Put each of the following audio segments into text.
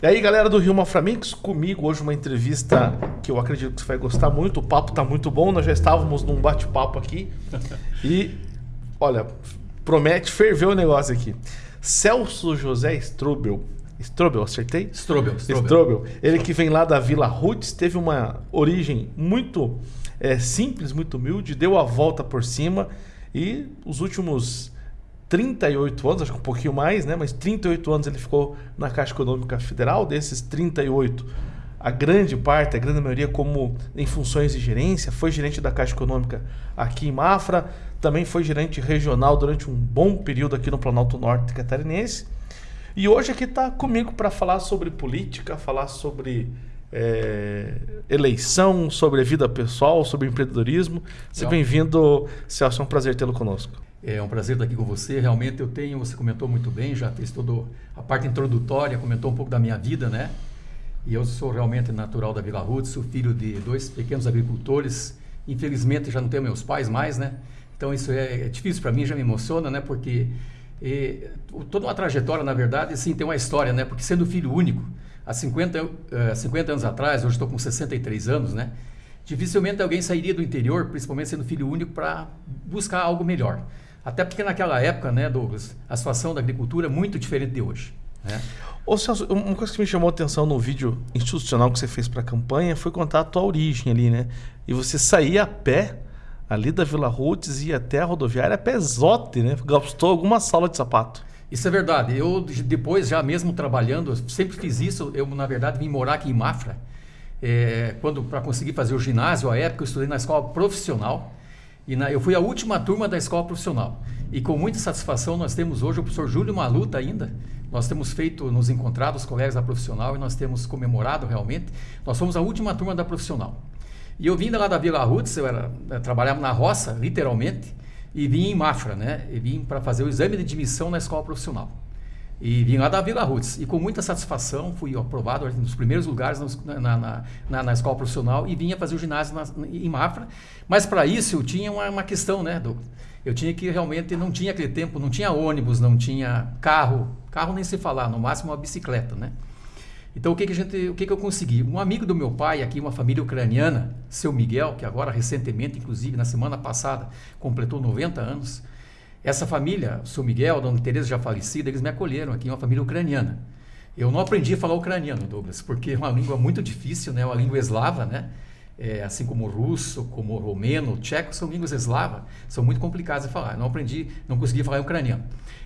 E aí, galera do Rio Maframix, comigo hoje uma entrevista que eu acredito que você vai gostar muito. O papo tá muito bom, nós já estávamos num bate-papo aqui. E, olha, promete ferver o negócio aqui. Celso José Strobel. Strobel, acertei? Strobel, Strobel. Strobel. Ele que vem lá da Vila Roots, teve uma origem muito é, simples, muito humilde, deu a volta por cima e os últimos 38 anos, acho que um pouquinho mais, né? Mas 38 anos ele ficou na Caixa Econômica Federal, desses 38, a grande parte, a grande maioria como em funções de gerência, foi gerente da Caixa Econômica aqui em Mafra, também foi gerente regional durante um bom período aqui no Planalto Norte catarinense. E hoje aqui está comigo para falar sobre política, falar sobre é, eleição, sobre vida pessoal, sobre empreendedorismo. Seja bem-vindo, Celso, é um prazer tê-lo conosco. É um prazer estar aqui com você. Realmente eu tenho, você comentou muito bem, já fez toda a parte introdutória, comentou um pouco da minha vida, né? E eu sou realmente natural da Vila sou filho de dois pequenos agricultores. Infelizmente já não tenho meus pais mais, né? Então isso é, é difícil para mim, já me emociona, né? Porque e, toda uma trajetória, na verdade, sim, tem uma história, né? Porque sendo filho único, há 50, uh, 50 anos atrás, hoje estou com 63 anos, né? Dificilmente alguém sairia do interior, principalmente sendo filho único, para buscar algo melhor. Até porque naquela época, né, Douglas, a situação da agricultura é muito diferente de hoje. Né? Ô Celso, uma coisa que me chamou a atenção no vídeo institucional que você fez para a campanha foi contar a tua origem ali, né? E você saía a pé ali da Vila Roots e ia até a rodoviária a pezote, né? Gastou alguma sala de sapato. Isso é verdade. Eu depois, já mesmo trabalhando, sempre fiz isso. Eu, na verdade, vim morar aqui em Mafra. É, quando para conseguir fazer o ginásio, à época, eu estudei na escola profissional. E na, eu fui a última turma da escola profissional. E com muita satisfação nós temos hoje o professor Júlio Maluta ainda. Nós temos feito, nos encontrado os colegas da profissional e nós temos comemorado realmente. Nós fomos a última turma da profissional. E eu vim lá da Vila Roots, eu, era, eu trabalhava na roça, literalmente, e vim em Mafra, né? E vim para fazer o exame de admissão na escola profissional. E vim lá da Vila Roots. E com muita satisfação fui aprovado nos primeiros lugares na, na, na, na escola profissional e vinha fazer o ginásio em Mafra. Mas para isso eu tinha uma, uma questão, né, do, Eu tinha que realmente, não tinha aquele tempo, não tinha ônibus, não tinha carro. Carro nem se falar, no máximo uma bicicleta, né? Então o que, que, gente, o que, que eu consegui? Um amigo do meu pai, aqui, uma família ucraniana, seu Miguel, que agora recentemente, inclusive na semana passada, completou 90 anos essa família, o seu Miguel, a dona Teresa já falecida, eles me acolheram aqui, uma família ucraniana. Eu não aprendi a falar ucraniano, Douglas, porque é uma língua muito difícil, né? É uma língua eslava, né? É, assim como o russo, como o romeno, o tcheco, são línguas eslavas, são muito complicadas de falar. Eu não aprendi, não consegui falar ucraniano.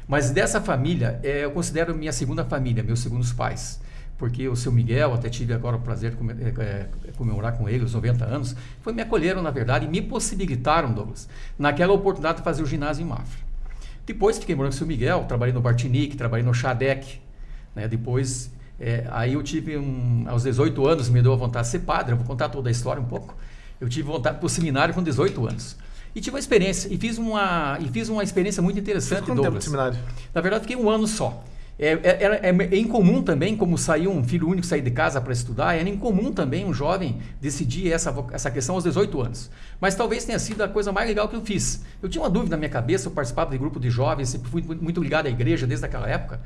Mas dessa família, é, eu considero minha segunda família, meus segundos pais. Porque o seu Miguel, até tive agora o prazer de é, é, comemorar com ele os 90 anos, foi me acolheram, na verdade, e me possibilitaram, Douglas, naquela oportunidade de fazer o ginásio em Mafra. Depois fiquei morando com o seu Miguel, trabalhei no Bartinic, trabalhei no Chadec. Né? Depois, é, aí eu tive, um, aos 18 anos, me deu a vontade de ser padre. Eu vou contar toda a história um pouco. Eu tive vontade para o seminário com 18 anos. E tive uma experiência, e fiz uma, e fiz uma experiência muito interessante, Douglas. tempo de seminário? Na verdade, fiquei um ano só. É, é, é, é, incomum também, como saiu um filho único sair de casa para estudar, era incomum também um jovem decidir essa, essa questão aos 18 anos. Mas talvez tenha sido a coisa mais legal que eu fiz. Eu tinha uma dúvida na minha cabeça, eu participava de grupo de jovens, sempre fui muito ligado à igreja desde aquela época.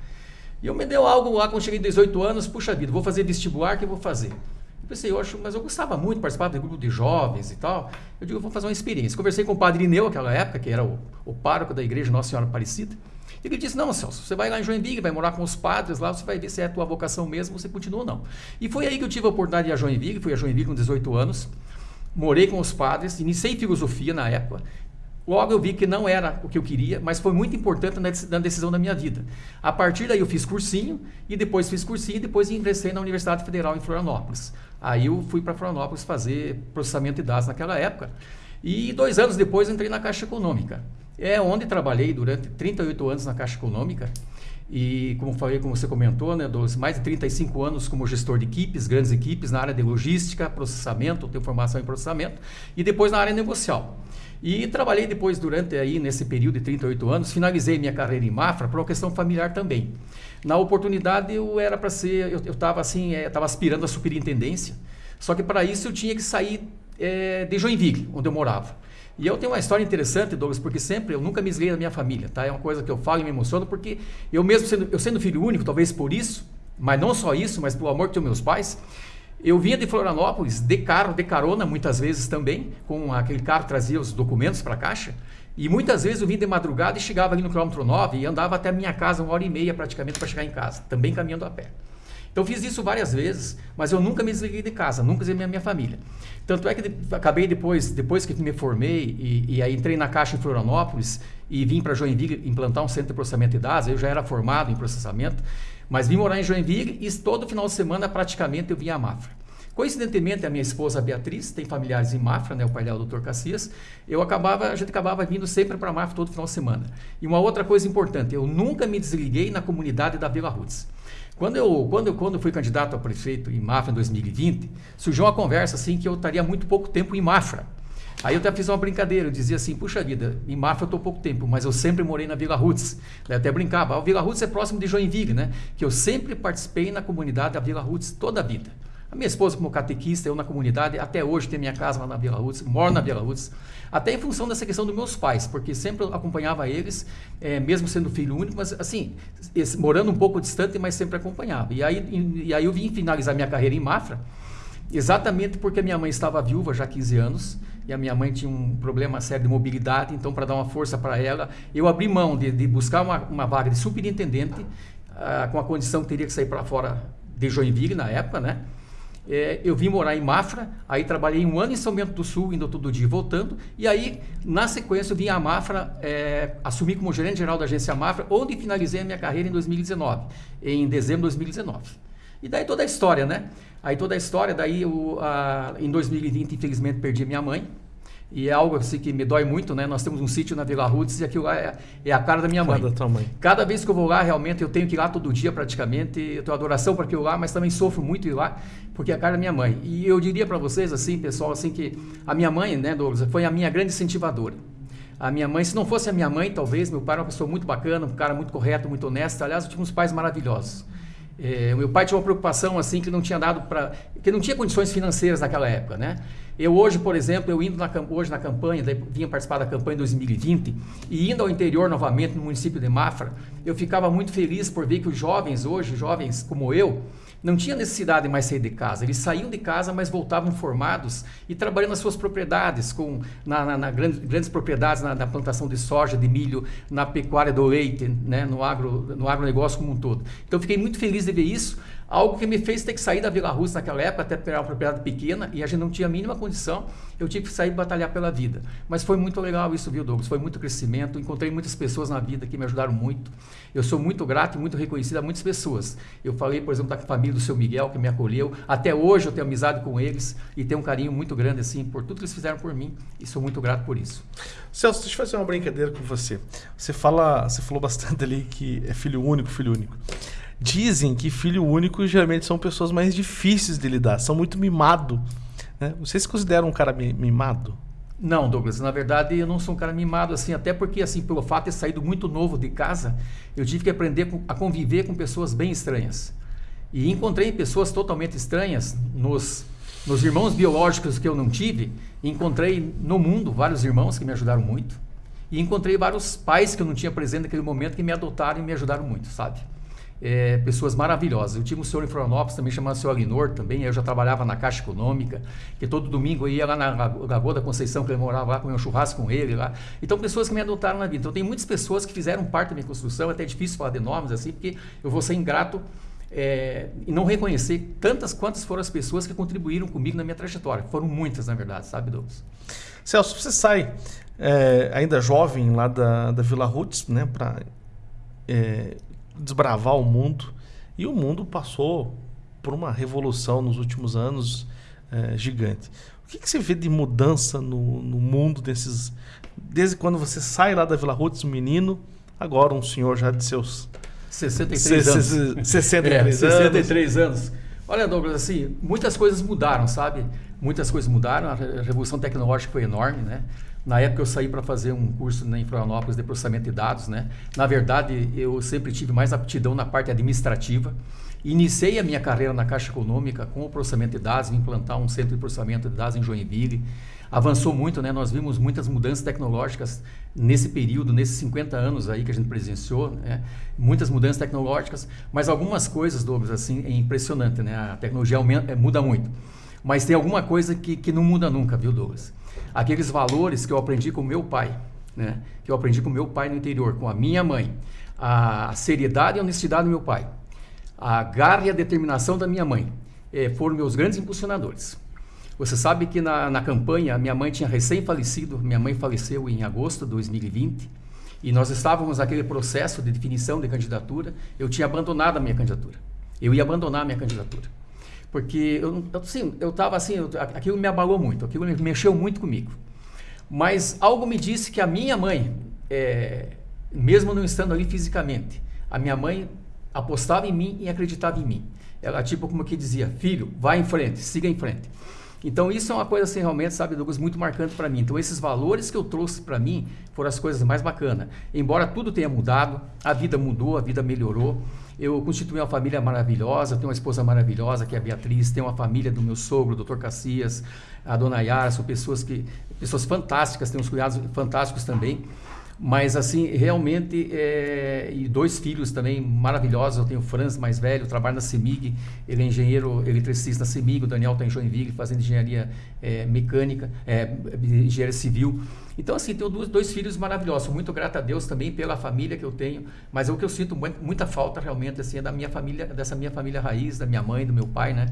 E eu me deu algo lá quando cheguei 18 anos, puxa vida, vou fazer vestibular, que eu vou fazer? Eu pensei, eu acho, mas eu gostava muito, participar de grupo de jovens e tal. Eu digo, eu vou fazer uma experiência. Conversei com o padre Ineu naquela época, que era o, o pároco da igreja Nossa Senhora Aparecida. Ele disse: Não, Celso, você vai lá em Joinville, vai morar com os padres lá, você vai ver se é a tua vocação mesmo, você continua ou não. E foi aí que eu tive a oportunidade de ir a Joinville, fui a Joinville com 18 anos, morei com os padres, iniciei filosofia na época. Logo eu vi que não era o que eu queria, mas foi muito importante na decisão da minha vida. A partir daí eu fiz cursinho, e depois fiz cursinho, e depois ingressei na Universidade Federal em Florianópolis. Aí eu fui para Florianópolis fazer processamento de dados naquela época. E dois anos depois entrei na Caixa Econômica. É onde trabalhei durante 38 anos na Caixa Econômica. E como falei, como você comentou, né, dos mais de 35 anos como gestor de equipes, grandes equipes na área de logística, processamento, tenho formação em processamento, e depois na área negocial. E trabalhei depois durante aí nesse período de 38 anos, finalizei minha carreira em Mafra por uma questão familiar também. Na oportunidade eu era para ser, eu estava assim, estava é, aspirando a superintendência, só que para isso eu tinha que sair é, de Joinville, onde eu morava. E eu tenho uma história interessante, Douglas, porque sempre eu nunca me desliguei da minha família, tá? É uma coisa que eu falo e me emociono, porque eu mesmo sendo, eu sendo filho único, talvez por isso, mas não só isso, mas pelo amor que meus pais, eu vinha de Florianópolis de carro, de carona, muitas vezes também, com aquele carro que trazia os documentos para a caixa. E muitas vezes eu vinha de madrugada e chegava ali no quilômetro 9 e andava até a minha casa uma hora e meia praticamente para chegar em casa, também caminhando a pé. Então fiz isso várias vezes, mas eu nunca me desliguei de casa, nunca desliguei minha, minha família. Tanto é que acabei depois, depois que me formei e, e aí entrei na Caixa em Florianópolis e vim para Joinville implantar um centro de processamento de dados, eu já era formado em processamento, mas vim morar em Joinville e todo final de semana praticamente eu vinha a Mafra. Coincidentemente, a minha esposa Beatriz tem familiares em Mafra, né, o pai dela, o Dr. Cassias. Eu acabava, a gente acabava vindo sempre para Mafra todo final de semana. E uma outra coisa importante, eu nunca me desliguei na comunidade da Vila Roots. Quando eu, quando, eu, quando eu fui candidato a prefeito em Mafra em 2020, surgiu uma conversa assim que eu estaria muito pouco tempo em Mafra. Aí eu até fiz uma brincadeira, eu dizia assim, puxa vida, em Mafra eu estou pouco tempo, mas eu sempre morei na Vila Roots. Eu até brincava, a Vila Roots é próximo de Joinville, né? Que eu sempre participei na comunidade da Vila Roots toda a vida. Minha esposa como catequista, eu na comunidade, até hoje tenho minha casa lá na Vila Roots, moro na Vila Roots. Até em função dessa questão dos meus pais, porque sempre acompanhava eles, é, mesmo sendo filho único, mas assim, esse, morando um pouco distante, mas sempre acompanhava. E aí, e, e aí eu vim finalizar minha carreira em Mafra, exatamente porque minha mãe estava viúva já há 15 anos, e a minha mãe tinha um problema sério de mobilidade, então para dar uma força para ela, eu abri mão de, de buscar uma, uma, vaga de superintendente, ah, com a condição que teria que sair para fora de Joinville na época, né? É, eu vim morar em Mafra, aí trabalhei um ano em São Bento do Sul, indo todo dia e voltando, e aí, na sequência, eu vim a Mafra, é, assumi como gerente geral da agência Mafra, onde finalizei a minha carreira em 2019, em dezembro de 2019. E daí toda a história, né? Aí toda a história, daí eu, a, em 2020, infelizmente, perdi minha mãe, e é algo assim que me dói muito, né? Nós temos um sítio na Vila Roots e aquilo lá é, é a cara da minha mãe. Cada, mãe. Cada vez que eu vou lá, realmente, eu tenho que ir lá todo dia praticamente. Eu tenho adoração para aquilo lá, mas também sofro muito ir lá, porque é a cara da minha mãe. E eu diria para vocês, assim, pessoal, assim, que a minha mãe, né, Douglas, foi a minha grande incentivadora. A minha mãe, se não fosse a minha mãe, talvez, meu pai era uma pessoa muito bacana, um cara muito correto, muito honesto. Aliás, eu tive uns pais maravilhosos. É, meu pai tinha uma preocupação assim que não tinha dado para, que não tinha condições financeiras naquela época, né? Eu hoje, por exemplo, eu indo na, hoje na campanha, daí, vinha participar da campanha em 2020 e indo ao interior novamente no município de Mafra, eu ficava muito feliz por ver que os jovens hoje, jovens como eu, não tinha necessidade de mais sair de casa. Eles saíam de casa, mas voltavam formados e trabalhando nas suas propriedades, com, na, na, na grandes, grandes, propriedades, na, na, plantação de soja, de milho, na pecuária do leite, né, no, agro, no agronegócio como um todo. Então, fiquei muito feliz de ver isso. Algo que me fez ter que sair da Vila Rússia naquela época, até pegar uma propriedade pequena, e a gente não tinha a mínima condição, eu tive que sair e batalhar pela vida. Mas foi muito legal isso, viu, Douglas? Foi muito crescimento, encontrei muitas pessoas na vida que me ajudaram muito. Eu sou muito grato e muito reconhecido a muitas pessoas. Eu falei, por exemplo, da família do seu Miguel, que me acolheu. Até hoje eu tenho amizade com eles e tenho um carinho muito grande, assim, por tudo que eles fizeram por mim, e sou muito grato por isso. Celso, deixa eu fazer uma brincadeira com você. Você, fala, você falou bastante ali que é filho único, filho único. Dizem que filho único geralmente são pessoas mais difíceis de lidar, são muito mimado. Né? Você se considera um cara mimado? Não, Douglas, na verdade eu não sou um cara mimado assim, até porque assim, pelo fato de ter saído muito novo de casa, eu tive que aprender a conviver com pessoas bem estranhas. E encontrei pessoas totalmente estranhas nos, nos irmãos biológicos que eu não tive, encontrei no mundo vários irmãos que me ajudaram muito, e encontrei vários pais que eu não tinha presente naquele momento que me adotaram e me ajudaram muito, sabe? É, pessoas maravilhosas. Eu tive um senhor em Florianópolis também chamado senhor Alinor, também, eu já trabalhava na Caixa Econômica, que todo domingo eu ia lá na Lagoa da Conceição, que ele morava lá, comer um churrasco com ele lá. Então, pessoas que me adotaram na vida. Então, tem muitas pessoas que fizeram parte da minha construção, é até difícil falar de nomes assim, porque eu vou ser ingrato é, e não reconhecer tantas quantas foram as pessoas que contribuíram comigo na minha trajetória. Foram muitas, na verdade, sabe, Douglas? Celso, você sai é, ainda jovem lá da, da Vila Roots, né, para é, desbravar o mundo. E o mundo passou por uma revolução nos últimos anos é, gigante. O que, que, você vê de mudança no, no, mundo desses. Desde quando você sai lá da Vila Roots, um menino, agora um senhor já de seus 63 anos. 63 é, anos. 63 anos. Olha, Douglas, assim, muitas coisas mudaram, sabe? Muitas coisas mudaram, a revolução tecnológica foi enorme, né? Na época eu saí para fazer um curso em Florianópolis de processamento de dados, né? Na verdade, eu sempre tive mais aptidão na parte administrativa. Iniciei a minha carreira na Caixa Econômica com o processamento de dados, vim implantar um centro de processamento de dados em Joinville. avançou muito, né? Nós vimos muitas mudanças tecnológicas nesse período, nesses 50 anos aí que a gente presenciou, né? Muitas mudanças tecnológicas, mas algumas coisas, Douglas, assim, é impressionante, né? A tecnologia aumenta, é, muda muito. Mas tem alguma coisa que, que não muda nunca, viu, Douglas? Aqueles valores que eu aprendi com meu pai, né? Que eu aprendi com meu pai no interior, com a minha mãe. A seriedade e a honestidade do meu pai. A garra e a determinação da minha mãe eh, foram meus grandes impulsionadores. Você sabe que na, na campanha, minha mãe tinha recém-falecido, minha mãe faleceu em agosto de 2020, e nós estávamos naquele processo de definição de candidatura, eu tinha abandonado a minha candidatura. Eu ia abandonar a minha candidatura. Porque eu assim, eu estava assim, eu, aquilo me abalou muito, aquilo mexeu muito comigo. Mas algo me disse que a minha mãe, é, mesmo não estando ali fisicamente, a minha mãe apostava em mim e acreditava em mim. Ela tipo como que dizia, filho, vai em frente, siga em frente. Então isso é uma coisa assim realmente, sabe, Douglas, muito marcante para mim. Então esses valores que eu trouxe para mim foram as coisas mais bacanas. Embora tudo tenha mudado, a vida mudou, a vida melhorou. Eu constituí uma família maravilhosa, tenho uma esposa maravilhosa que é a Beatriz, tenho uma família do meu sogro, o Dr. Cacias, a Dona Yara, são pessoas que pessoas fantásticas, tenho uns cuidados fantásticos também. Mas, assim, realmente, é... e dois filhos também maravilhosos. Eu tenho o Franz, mais velho, trabalha na CEMIG, ele é engenheiro eletricista na CEMIG, o Daniel está em Joinville, fazendo engenharia é, mecânica, é, engenharia civil. Então, assim, tenho dois, dois filhos maravilhosos. Muito grato a Deus também pela família que eu tenho, mas o que eu sinto muita falta realmente, assim, é da minha família, dessa minha família raiz, da minha mãe, do meu pai, né?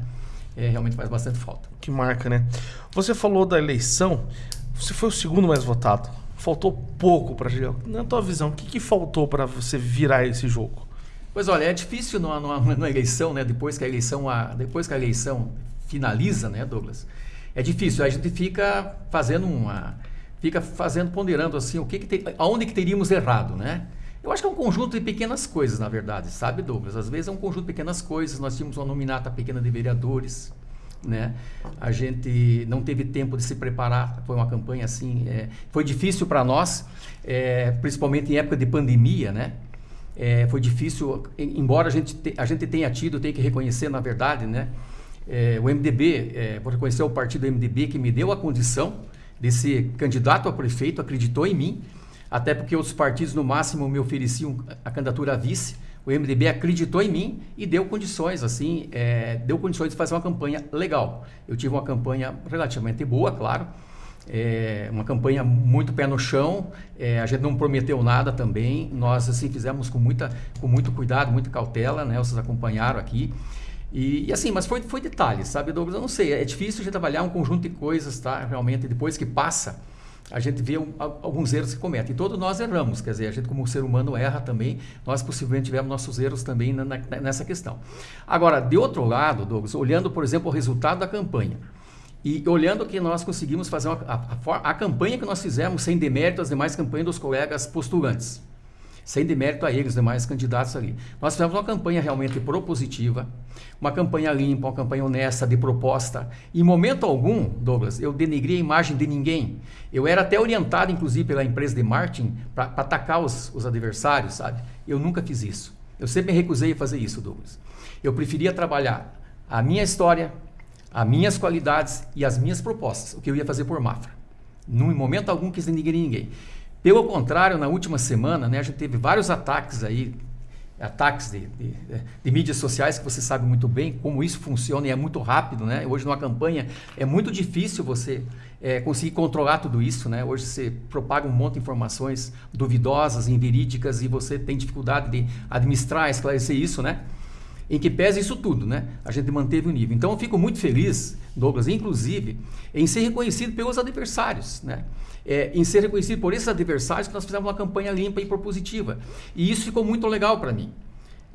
É, realmente faz bastante falta. Que marca, né? Você falou da eleição, você foi o segundo mais votado faltou pouco para na tua visão, o que, que faltou para você virar esse jogo? Pois olha, é difícil numa, numa, numa, eleição, né? Depois que a eleição, a, depois que a eleição finaliza, né, Douglas? É difícil. A gente fica fazendo uma, fica fazendo ponderando assim, o que, que te, aonde que teríamos errado, né? Eu acho que é um conjunto de pequenas coisas, na verdade, sabe, Douglas? Às vezes é um conjunto de pequenas coisas. Nós tínhamos uma nominata pequena de vereadores, né? A gente não teve tempo de se preparar, foi uma campanha assim, é, foi difícil para nós, é, principalmente em época de pandemia, né? É, foi difícil, embora a gente, te, a gente tenha tido, tem que reconhecer na verdade, né? É, o MDB, é, vou reconhecer o partido MDB que me deu a condição de ser candidato a prefeito, acreditou em mim, até porque outros partidos no máximo me ofereciam a candidatura a vice, o MDB acreditou em mim e deu condições, assim, é, deu condições de fazer uma campanha legal. Eu tive uma campanha relativamente boa, claro, é, uma campanha muito pé no chão, é, a gente não prometeu nada também, nós assim fizemos com, muita, com muito cuidado, muita cautela, né? Vocês acompanharam aqui. E, e, assim, mas foi, foi detalhes, sabe, Douglas? Eu não sei, é difícil gente trabalhar um conjunto de coisas, tá? Realmente, depois que passa, a gente vê alguns erros que cometem. E todos nós erramos, quer dizer, a gente como ser humano erra também, nós possivelmente tivemos nossos erros também nessa questão. Agora, de outro lado, Douglas, olhando, por exemplo, o resultado da campanha, e olhando que nós conseguimos fazer uma, a, a, a campanha que nós fizemos sem demérito às demais campanhas dos colegas postulantes sem demérito a eles, demais candidatos ali. Nós fizemos uma campanha realmente propositiva, uma campanha limpa, uma campanha honesta, de proposta. Em momento algum, Douglas, eu denegri a imagem de ninguém. Eu era até orientado, inclusive, pela empresa de marketing para atacar os, os adversários, sabe? Eu nunca fiz isso. Eu sempre me recusei a fazer isso, Douglas. Eu preferia trabalhar a minha história, as minhas qualidades e as minhas propostas, o que eu ia fazer por Mafra. Num momento algum quis denegrir ninguém. Pelo contrário, na última semana, né, a gente teve vários ataques aí, ataques de, de, de, mídias sociais que você sabe muito bem como isso funciona e é muito rápido, né? Hoje numa campanha é muito difícil você é, conseguir controlar tudo isso, né? Hoje você propaga um monte de informações duvidosas, inverídicas e você tem dificuldade de administrar, esclarecer isso, né? Em que pese isso tudo, né? A gente manteve o nível. Então eu fico muito feliz, Douglas, inclusive, em ser reconhecido pelos adversários, né? É, em ser reconhecido por esses adversários que nós fizemos uma campanha limpa e propositiva. E isso ficou muito legal para mim.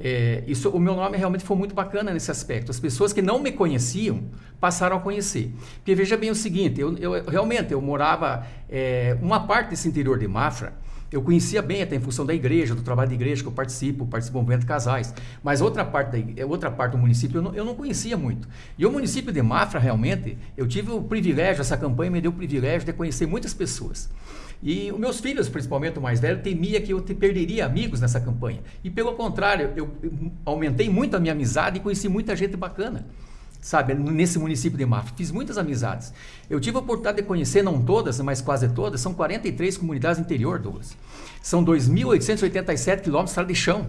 É, isso, o meu nome realmente foi muito bacana nesse aspecto. As pessoas que não me conheciam passaram a conhecer. Porque veja bem o seguinte, eu, eu realmente eu morava é, uma parte desse interior de Mafra, eu conhecia bem até em função da igreja, do trabalho da igreja que eu participo, participo do movimento casais. Mas outra parte, da, outra parte do município eu não, eu não conhecia muito. E o município de Mafra, realmente, eu tive o privilégio, essa campanha me deu o privilégio de conhecer muitas pessoas. E os meus filhos, principalmente o mais velho, temia que eu te perderia amigos nessa campanha. E pelo contrário, eu aumentei muito a minha amizade e conheci muita gente bacana. Sabe, nesse município de Mafra. Fiz muitas amizades. Eu tive a oportunidade de conhecer, não todas, mas quase todas, são 43 comunidades interior, Douglas. São 2.887 quilômetros de chão.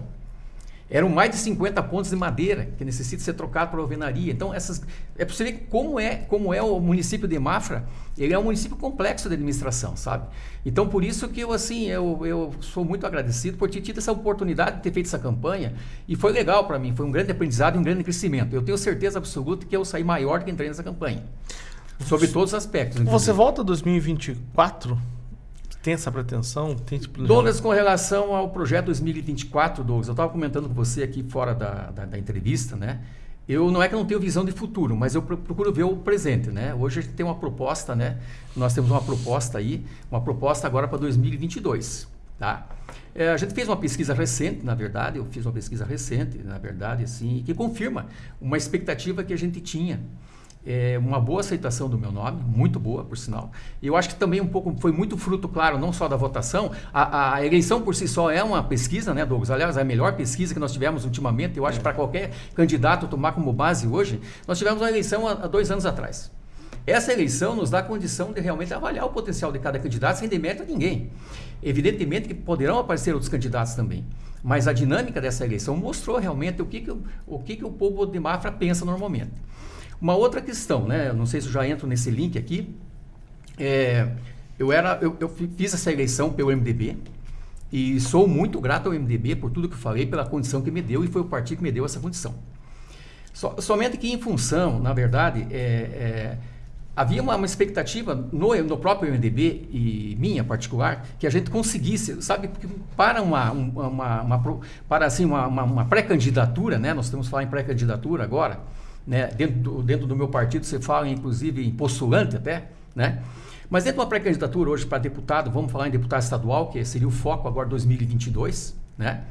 Eram mais de 50 pontos de madeira que necessita ser trocado para alvenaria. Então, essas, é para você ver como é, como é o município de Mafra. Ele é um município complexo de administração, sabe? Então, por isso que eu, assim, eu, eu sou muito agradecido por ter tido essa oportunidade de ter feito essa campanha. E foi legal para mim, foi um grande aprendizado e um grande crescimento. Eu tenho certeza absoluta que eu saí maior do que entrei nessa campanha. Sobre todos os aspectos. Inclusive. Você volta 2024 tem essa pretensão? Tem esse Douglas, com relação ao projeto 2024, Douglas, eu estava comentando com você aqui fora da, da, da, entrevista, né? Eu não é que eu não tenho visão de futuro, mas eu procuro ver o presente, né? Hoje a gente tem uma proposta, né? Nós temos uma proposta aí, uma proposta agora para 2022, tá? É, a gente fez uma pesquisa recente, na verdade, eu fiz uma pesquisa recente, na verdade, assim, que confirma uma expectativa que a gente tinha é, uma boa aceitação do meu nome, muito boa, por sinal. E eu acho que também um pouco foi muito fruto, claro, não só da votação. A, a eleição por si só é uma pesquisa, né, Douglas? Aliás, é a melhor pesquisa que nós tivemos ultimamente, eu acho, é. para qualquer candidato tomar como base hoje. Nós tivemos uma eleição há, há dois anos atrás. Essa eleição nos dá a condição de realmente avaliar o potencial de cada candidato sem demérito a ninguém. Evidentemente que poderão aparecer outros candidatos também. Mas a dinâmica dessa eleição mostrou realmente o que, que, o, que, que o povo de Mafra pensa normalmente. Uma outra questão, né? Não sei se eu já entro nesse link aqui. É, eu, era, eu, eu fiz essa eleição pelo MDB e sou muito grato ao MDB por tudo que falei, pela condição que me deu e foi o partido que me deu essa condição. So, somente que em função, na verdade, é, é, havia uma, uma, expectativa no, no próprio MDB e minha particular que a gente conseguisse, sabe, para uma, uma, uma para assim uma, uma pré-candidatura, né? Nós temos falar em pré-candidatura agora né? Dentro, do, dentro do meu partido você fala, inclusive, em postulante até, né? Mas dentro de uma pré-candidatura hoje para deputado, vamos falar em deputado estadual, que seria o foco agora 2022, né?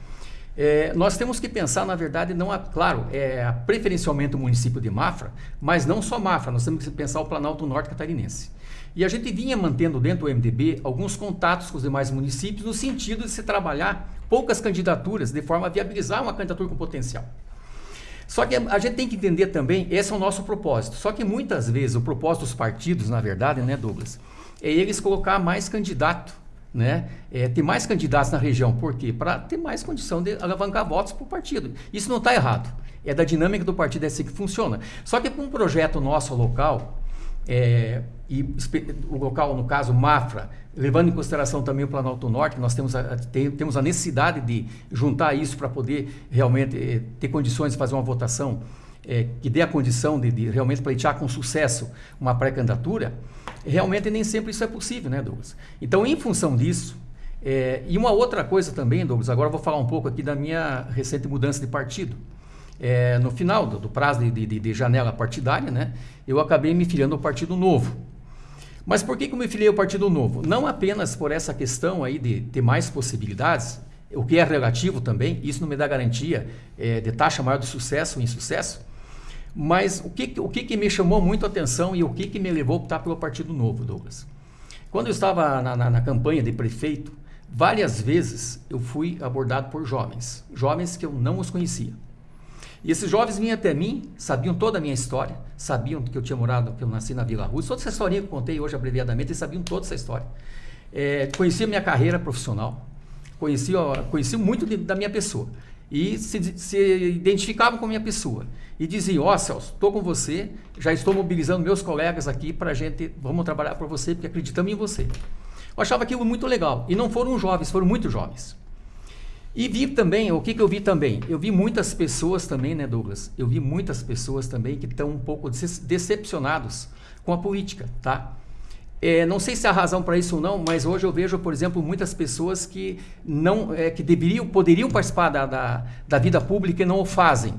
É, nós temos que pensar, na verdade, não, a, claro, é, preferencialmente o município de Mafra, mas não só Mafra, nós temos que pensar o Planalto Norte Catarinense. E a gente vinha mantendo dentro do MDB alguns contatos com os demais municípios no sentido de se trabalhar poucas candidaturas de forma a viabilizar uma candidatura com potencial. Só que a gente tem que entender também, esse é o nosso propósito. Só que muitas vezes o propósito dos partidos, na verdade, né, Douglas, é eles colocar mais candidato, né? É, ter mais candidatos na região. Por quê? Para ter mais condição de alavancar votos para o partido. Isso não está errado. É da dinâmica do partido, é assim que funciona. Só que com um projeto nosso local, é, e o local, no caso, Mafra, levando em consideração também o Planalto Norte, nós temos a, tem, temos a necessidade de juntar isso para poder realmente eh, ter condições de fazer uma votação eh, que dê a condição de, de, realmente pleitear com sucesso uma pré-candidatura, realmente nem sempre isso é possível, né, Douglas? Então, em função disso, eh, e uma outra coisa também, Douglas, agora eu vou falar um pouco aqui da minha recente mudança de partido. É, no final do, do prazo de, de, de, janela partidária, né, eu acabei me filiando ao Partido Novo. Mas por que, que eu me filiei ao Partido Novo? Não apenas por essa questão aí de ter mais possibilidades, o que é relativo também, isso não me dá garantia é, de taxa maior de sucesso ou insucesso, mas o que, o que, que me chamou muito a atenção e o que, que me levou a optar pelo Partido Novo, Douglas? Quando eu estava na, na, na campanha de prefeito, várias vezes eu fui abordado por jovens, jovens que eu não os conhecia. E esses jovens vinham até mim, sabiam toda a minha história, sabiam que eu tinha morado, que eu nasci na Vila Rússia, toda essa historinha que eu contei hoje abreviadamente, eles sabiam toda essa história. É, conheciam minha carreira profissional, conheciam, conheciam muito de, da minha pessoa e se, se, identificavam com a minha pessoa e diziam, ó oh, Celso, estou com você, já estou mobilizando meus colegas aqui para a gente, vamos trabalhar para você, porque acreditamos em você. Eu achava aquilo muito legal. E não foram jovens, foram muito jovens. E vi também, o que, que eu vi também? Eu vi muitas pessoas também, né, Douglas? Eu vi muitas pessoas também que estão um pouco decepcionados com a política, tá? É, não sei se há razão para isso ou não, mas hoje eu vejo, por exemplo, muitas pessoas que não, é, que deveriam, poderiam participar da, da, da vida pública e não o fazem.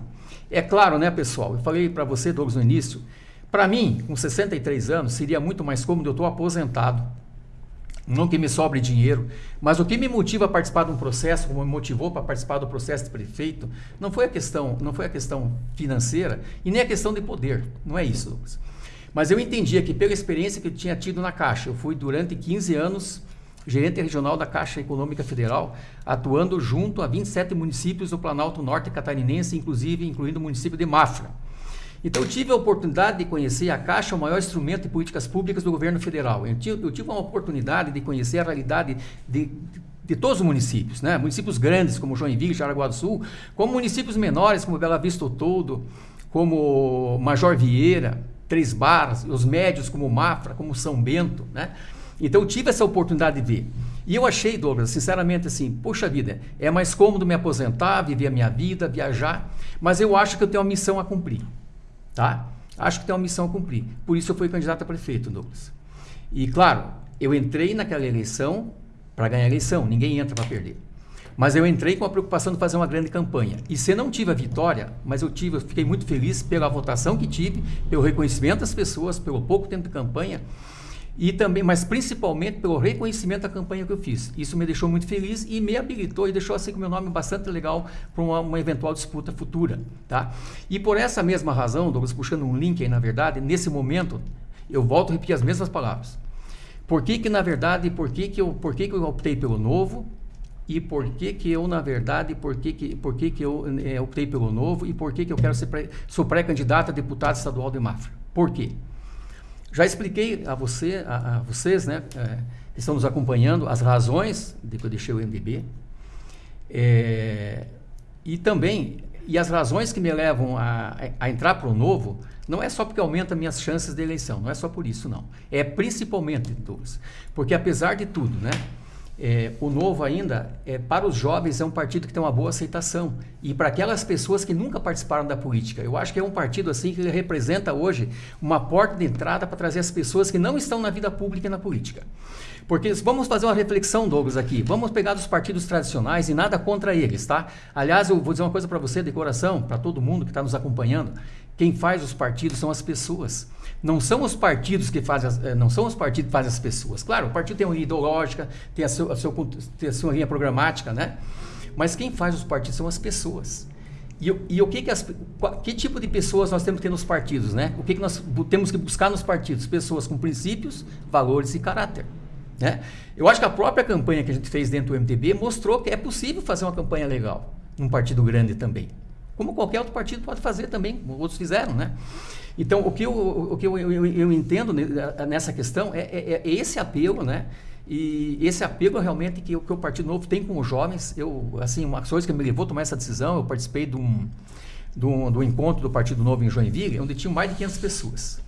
É claro, né, pessoal? Eu falei para você, Douglas, no início. Para mim, com 63 anos, seria muito mais cômodo eu estou aposentado não que me sobre dinheiro, mas o que me motiva a participar de um processo, como me motivou para participar do processo de prefeito, não foi a questão, não foi a questão financeira e nem a questão de poder, não é isso, Lucas. Mas eu entendia que pela experiência que eu tinha tido na Caixa, eu fui durante 15 anos gerente regional da Caixa Econômica Federal, atuando junto a 27 municípios do Planalto Norte Catarinense, inclusive incluindo o município de Mafra. Então eu tive a oportunidade de conhecer a Caixa, o maior instrumento de políticas públicas do governo federal. Eu tive, eu tive uma oportunidade de conhecer a realidade de, de, de todos os municípios, né? municípios grandes como Joinville, Jaraguá do Sul, como municípios menores como Bela Vista Todo, como Major Vieira, Três Barras, os médios como Mafra, como São Bento, né? Então eu tive essa oportunidade de ver. E eu achei, Douglas, sinceramente assim, poxa vida, é mais cômodo me aposentar, viver a minha vida, viajar, mas eu acho que eu tenho uma missão a cumprir, tá? Acho que tenho uma missão a cumprir. Por isso eu fui candidato a prefeito, Douglas. E claro, eu entrei naquela eleição para ganhar a eleição, ninguém entra para perder. Mas eu entrei com a preocupação de fazer uma grande campanha. E se não tive a vitória, mas eu tive, eu fiquei muito feliz pela votação que tive, pelo reconhecimento das pessoas, pelo pouco tempo de campanha e também, mas principalmente pelo reconhecimento da campanha que eu fiz. Isso me deixou muito feliz e me habilitou e deixou assim com meu nome bastante legal para uma, uma, eventual disputa futura, tá? E por essa mesma razão, Douglas, puxando um link aí na verdade, nesse momento eu volto a repetir as mesmas palavras. Por que que na verdade, por que que eu, por que que eu optei pelo novo? e por que que eu, na verdade, por que que, por que, que eu é, optei pelo novo e por que que eu quero ser pré, sou pré-candidato a deputado estadual de Mafra. Por quê? Já expliquei a você, a, a vocês, né, é, que estão nos acompanhando, as razões de que eu deixei o MDB é, e também e as razões que me levam a, a entrar para o novo não é só porque aumenta minhas chances de eleição, não é só por isso não. É principalmente, Douglas, porque apesar de tudo, né, é, o Novo ainda, é, para os jovens, é um partido que tem uma boa aceitação. E para aquelas pessoas que nunca participaram da política. Eu acho que é um partido assim que representa hoje uma porta de entrada para trazer as pessoas que não estão na vida pública e na política. Porque vamos fazer uma reflexão, Douglas, aqui. Vamos pegar dos partidos tradicionais e nada contra eles, tá? Aliás, eu vou dizer uma coisa para você de coração, para todo mundo que está nos acompanhando. Quem faz os partidos são as pessoas. Não são os partidos que fazem as, eh, não são os partidos que fazem as pessoas. Claro, o partido tem uma linha ideológica, tem a, seu, a, seu, tem a sua linha programática, né? Mas quem faz os partidos são as pessoas. E, e o que que, as, que tipo de pessoas nós temos que ter nos partidos, né? O que, que nós temos que buscar nos partidos? Pessoas com princípios, valores e caráter. Né? Eu acho que a própria campanha que a gente fez dentro do MTB mostrou que é possível fazer uma campanha legal num partido grande também como qualquer outro partido pode fazer também, outros fizeram, né? Então, o que eu, o que eu, eu, eu entendo nessa questão é, é, é, esse apelo, né? E esse apelo realmente que, que o Partido Novo tem com os jovens, eu, assim, uma coisa que me levou a tomar essa decisão, eu participei de um, de um, de um encontro do Partido Novo em Joinville, onde tinham mais de 500 pessoas.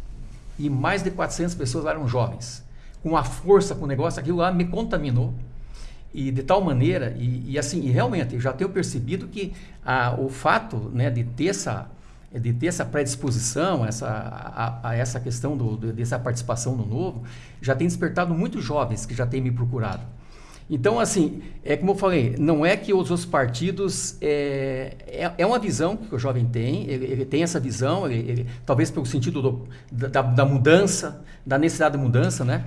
E mais de 400 pessoas lá eram jovens. Com a força, com o negócio, aquilo lá me contaminou e de tal maneira e, e assim e realmente eu já tenho percebido que a, o fato né, de ter essa de ter essa predisposição essa, a, a essa questão do, do, dessa participação no novo já tem despertado muitos jovens que já têm me procurado. Então assim é como eu falei não é que os outros partidos é, é, é uma visão que o jovem tem ele, ele tem essa visão ele, ele, talvez pelo sentido do, da, da mudança da necessidade de mudança né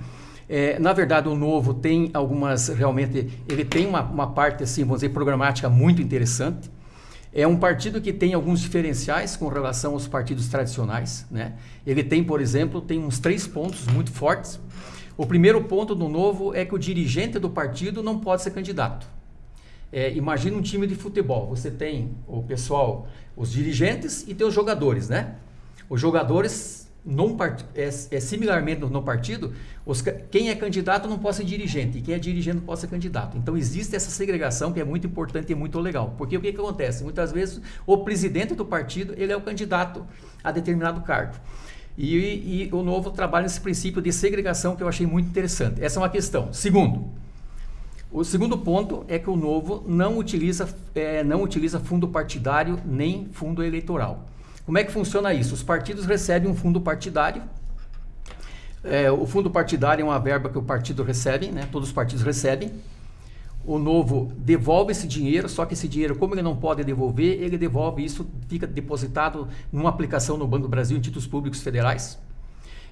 é, na verdade, o novo tem algumas, realmente, ele tem uma, uma parte, assim, vamos dizer, programática muito interessante. É um partido que tem alguns diferenciais com relação aos partidos tradicionais. Né? Ele tem, por exemplo, tem uns três pontos muito fortes. O primeiro ponto do novo é que o dirigente do partido não pode ser candidato. É, imagina um time de futebol. Você tem o pessoal, os dirigentes e tem os jogadores, né? Os jogadores num part... é, é similarmente no, partido, os, quem é candidato não pode ser dirigente e quem é dirigente não pode ser candidato. Então existe essa segregação que é muito importante e muito legal. Porque o que, que acontece? Muitas vezes o presidente do partido ele é o candidato a determinado cargo. E, e o novo trabalha nesse princípio de segregação que eu achei muito interessante. Essa é uma questão. Segundo, o segundo ponto é que o novo não utiliza, é, não utiliza fundo partidário nem fundo eleitoral. Como é que funciona isso? Os partidos recebem um fundo partidário. É, o fundo partidário é uma verba que o partido recebe, né? todos os partidos recebem. O novo devolve esse dinheiro, só que esse dinheiro, como ele não pode devolver, ele devolve isso, fica depositado numa aplicação no Banco do Brasil em títulos públicos federais.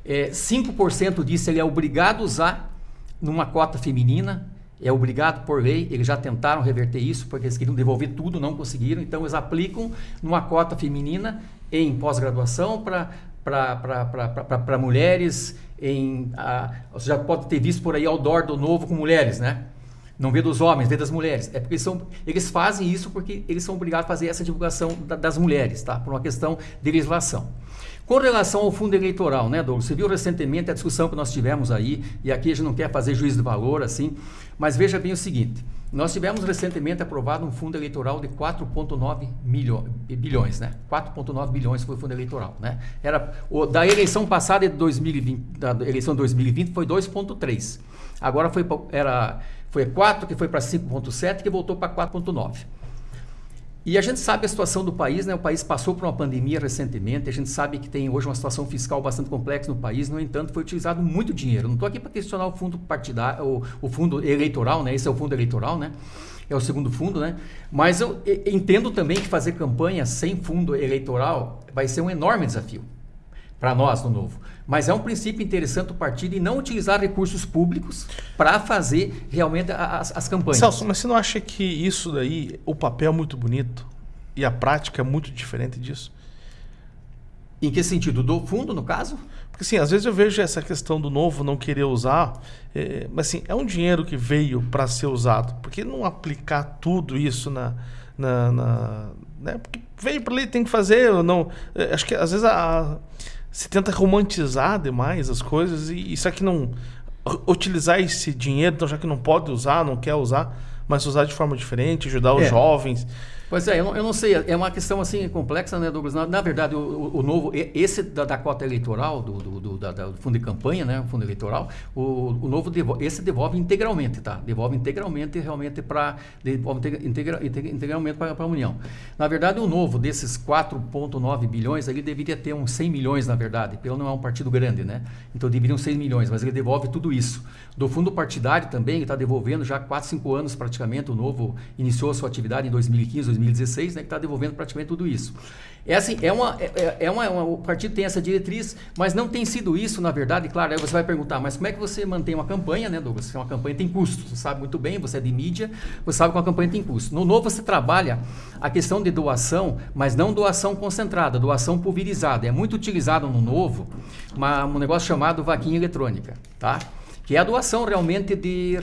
É, 5% disso ele é obrigado a usar numa cota feminina, é obrigado por lei, eles já tentaram reverter isso, porque eles queriam devolver tudo, não conseguiram, então eles aplicam numa cota feminina em pós-graduação para mulheres, em, a, você já pode ter visto por aí outdoor do novo com mulheres, né? Não vê dos homens, vê das mulheres. É porque eles, são, eles fazem isso porque eles são obrigados a fazer essa divulgação da, das mulheres, tá? Por uma questão de legislação. Com relação ao fundo eleitoral, né, Douglas? Você viu recentemente a discussão que nós tivemos aí, e aqui a gente não quer fazer juízo de valor, assim, mas veja bem o seguinte: nós tivemos recentemente aprovado um fundo eleitoral de 4,9 bilhões, né? 4,9 bilhões foi o fundo eleitoral, né? Era o, da eleição passada de 2020, da eleição de 2020 foi 2,3. Agora foi era foi 4 que foi para 5,7 que voltou para 4,9. E a gente sabe a situação do país, né? O país passou por uma pandemia recentemente, a gente sabe que tem hoje uma situação fiscal bastante complexa no país, no entanto, foi utilizado muito dinheiro. Não estou aqui para questionar o fundo partidário, o, fundo eleitoral, né? Esse é o fundo eleitoral, né? É o segundo fundo, né? Mas eu entendo também que fazer campanha sem fundo eleitoral vai ser um enorme desafio para nós no novo. Mas é um princípio interessante o partido e não utilizar recursos públicos para fazer realmente as, as campanhas. Celso, mas você não acha que isso daí, o papel é muito bonito e a prática é muito diferente disso? Em que sentido? Do fundo, no caso? Porque assim, às vezes eu vejo essa questão do novo não querer usar, é, mas assim, é um dinheiro que veio para ser usado. Por que não aplicar tudo isso na. na, na né? Porque veio para ali, tem que fazer. Não, é, acho que às vezes a, se tenta romantizar demais as coisas e isso aqui não utilizar esse dinheiro, então já que não pode usar, não quer usar, mas usar de forma diferente, ajudar os é. jovens. Pois é, eu não, eu não, sei, é uma questão assim complexa, né, Douglas? Na, na verdade, o, o, novo, esse da, da cota eleitoral, do, do, do, da, do, fundo de campanha, né, o fundo eleitoral, o, o novo, devolve, esse devolve integralmente, tá? Devolve integralmente realmente para, devolve integra, integralmente para a União. Na verdade, o novo, desses 4,9 bilhões, ele deveria ter uns 100 milhões, na verdade, pelo não é um partido grande, né? Então, deveriam 6 milhões, mas ele devolve tudo isso. Do fundo partidário também, está devolvendo já 4, 5 anos praticamente, o novo iniciou a sua atividade em 2015, 2016, né, que está devolvendo praticamente tudo isso. É assim, é uma, é, é uma, uma, o partido tem essa diretriz, mas não tem sido isso, na verdade, claro, aí você vai perguntar, mas como é que você mantém uma campanha, né, Douglas? Uma campanha tem custo, você sabe muito bem, você é de mídia, você sabe que uma campanha tem custo. No novo você trabalha a questão de doação, mas não doação concentrada, doação pulverizada. É muito utilizado no novo uma, um negócio chamado vaquinha eletrônica, tá? Que é a doação realmente de,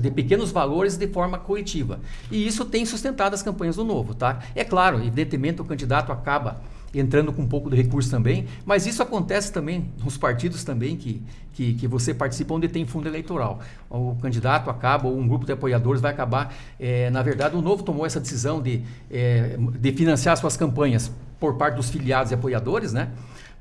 de pequenos valores de forma coletiva. E isso tem sustentado as campanhas do Novo. Tá? É claro, evidentemente o candidato acaba entrando com um pouco de recurso também, mas isso acontece também nos partidos também que, que, que, você participa onde tem fundo eleitoral. O candidato acaba, ou um grupo de apoiadores vai acabar, é, na verdade o Novo tomou essa decisão de, é, de financiar suas campanhas por parte dos filiados e apoiadores, né?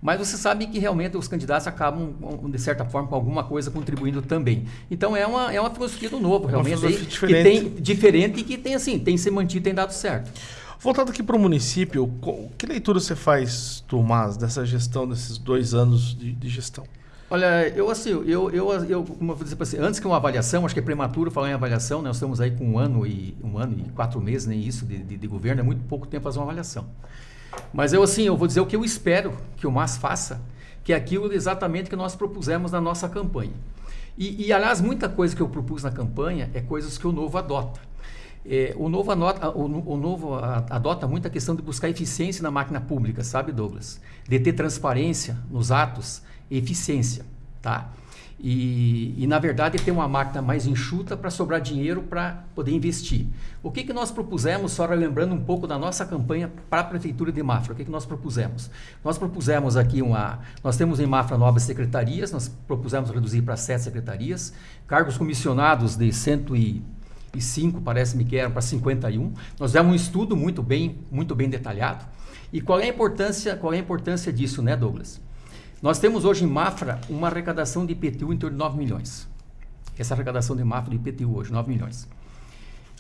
Mas você sabe que realmente os candidatos acabam, de certa forma, com alguma coisa contribuindo também. Então é uma, é uma filosofia do novo, realmente, aí, que tem diferente e que tem assim, tem se mantido, tem dado certo. Voltando aqui para o município, que leitura você faz, Tomás, dessa gestão, desses dois anos de, de gestão? Olha, eu assim, eu, eu, eu como eu vou dizer assim, antes que uma avaliação, acho que é prematuro falar em avaliação, né? nós estamos aí com um ano e um ano e quatro meses, nem isso, de, de, de governo, é muito pouco tempo fazer uma avaliação. Mas eu assim, eu vou dizer o que eu espero que o MAS faça, que é aquilo exatamente que nós propusemos na nossa campanha. E, e aliás, muita coisa que eu propus na campanha é coisas que o Novo adota. É, o, novo anota, o, o, Novo adota muito a questão de buscar eficiência na máquina pública, sabe, Douglas? De ter transparência nos atos e eficiência, tá? E, e, na verdade ter uma máquina mais enxuta para sobrar dinheiro para poder investir. O que, que nós propusemos, só lembrando um pouco da nossa campanha para a Prefeitura de Mafra, o que, que nós propusemos? Nós propusemos aqui uma. Nós temos em Mafra novas secretarias, nós propusemos reduzir para sete secretarias, cargos comissionados de 105, parece-me que eram para 51. Nós demos um estudo muito bem, muito bem detalhado. E qual é a importância, qual é a importância disso, né, Douglas? Nós temos hoje em Mafra uma arrecadação de IPTU em torno de 9 milhões. Essa arrecadação de Mafra de IPTU hoje, 9 milhões.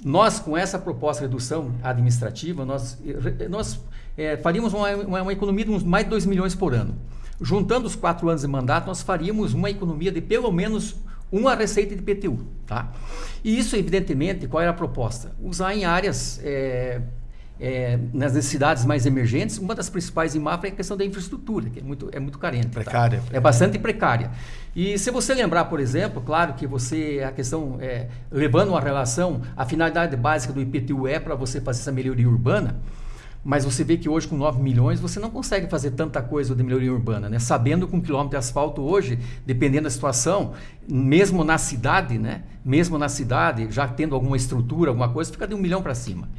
Nós, com essa proposta de redução administrativa, nós, nós é, faríamos uma, uma, uma, economia de uns mais de 2 milhões por ano. Juntando os quatro anos de mandato, nós faríamos uma economia de pelo menos uma receita de IPTU. Tá? E isso, evidentemente, qual era a proposta? Usar em áreas é, é, nas cidades mais emergentes, uma das principais em Mafra é a questão da infraestrutura, que é muito, é muito carente. Tá? Precária, tá? É bastante precária. E se você lembrar, por exemplo, claro que você, a questão, é, levando uma relação, a finalidade básica do IPTU é para você fazer essa melhoria urbana, mas você vê que hoje com 9 milhões você não consegue fazer tanta coisa de melhoria urbana, né? Sabendo que um quilômetro de asfalto hoje, dependendo da situação, mesmo na cidade, né? Mesmo na cidade, já tendo alguma estrutura, alguma coisa, fica de um milhão para cima.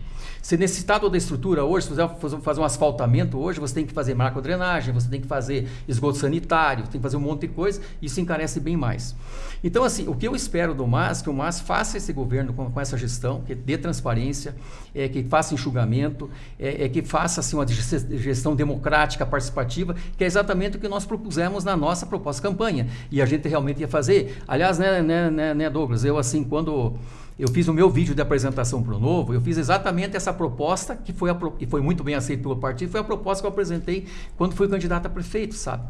Se necessitar toda a estrutura hoje, se você fazer um asfaltamento hoje, você tem que fazer marco-drenagem, você tem que fazer esgoto sanitário, tem que fazer um monte de coisa, isso encarece bem mais. Então, assim, o que eu espero do MAS, que o MAS faça esse governo com, com essa gestão, que dê transparência, é, que faça enxugamento, é, é, que faça assim, uma gestão democrática, participativa, que é exatamente o que nós propusemos na nossa proposta campanha. E a gente realmente ia fazer. Aliás, né, né, né, né Douglas, eu assim, quando eu fiz o meu vídeo de apresentação para o Novo, eu fiz exatamente essa proposta, que foi, a, que foi muito bem aceita pelo partido, foi a proposta que eu apresentei quando fui candidato a prefeito, sabe?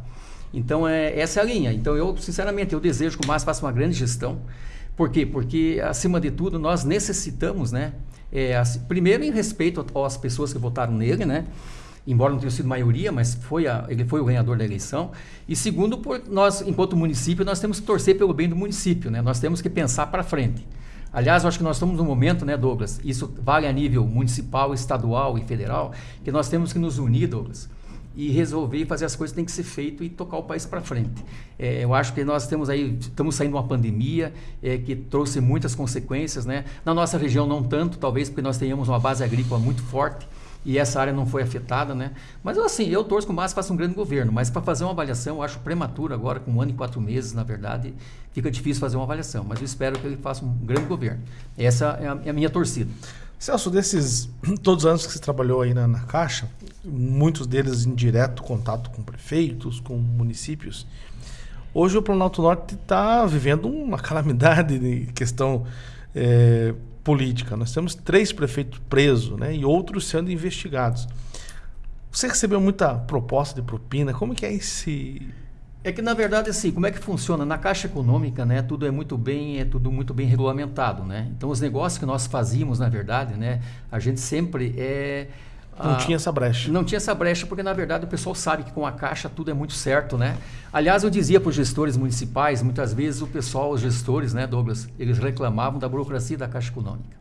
Então, é, essa é a linha. Então, eu, sinceramente, eu desejo que o Márcio faça uma grande gestão. Por quê? Porque, acima de tudo, nós necessitamos, né? É, assim, primeiro, em respeito às pessoas que votaram nele, né? embora não tenha sido maioria, mas foi a, ele foi o ganhador da eleição. E segundo, por nós, enquanto município, nós temos que torcer pelo bem do município, né? Nós temos que pensar para frente. Aliás, eu acho que nós estamos num momento, né, Douglas? Isso vale a nível municipal, estadual e federal, que nós temos que nos unir, Douglas, e resolver e fazer as coisas que têm que ser feito e tocar o país para frente. É, eu acho que nós temos aí, estamos saindo de uma pandemia é, que trouxe muitas consequências, né? Na nossa região não tanto, talvez porque nós tenhamos uma base agrícola muito forte, e essa área não foi afetada, né? Mas assim, eu torço que o Márcio faça um grande governo, mas para fazer uma avaliação, eu acho prematuro agora, com um ano e quatro meses, na verdade, fica difícil fazer uma avaliação. Mas eu espero que ele faça um grande governo. Essa é a, é a minha torcida. Celso, desses todos os anos que você trabalhou aí na, na Caixa, muitos deles em direto contato com prefeitos, com municípios, hoje o Planalto Norte está vivendo uma calamidade em questão é, política. Nós temos três prefeitos presos né, e outros sendo investigados. Você recebeu muita proposta de propina? Como que é esse... É que na verdade assim, como é que funciona na Caixa Econômica, né? Tudo é muito bem, é tudo muito bem regulamentado, né? Então os negócios que nós fazíamos, na verdade, né? A gente sempre é não ah, tinha essa brecha. Não tinha essa brecha, porque na verdade o pessoal sabe que com a Caixa tudo é muito certo, né? Aliás, eu dizia para os gestores municipais, muitas vezes o pessoal, os gestores, né, Douglas, eles reclamavam da burocracia da Caixa Econômica.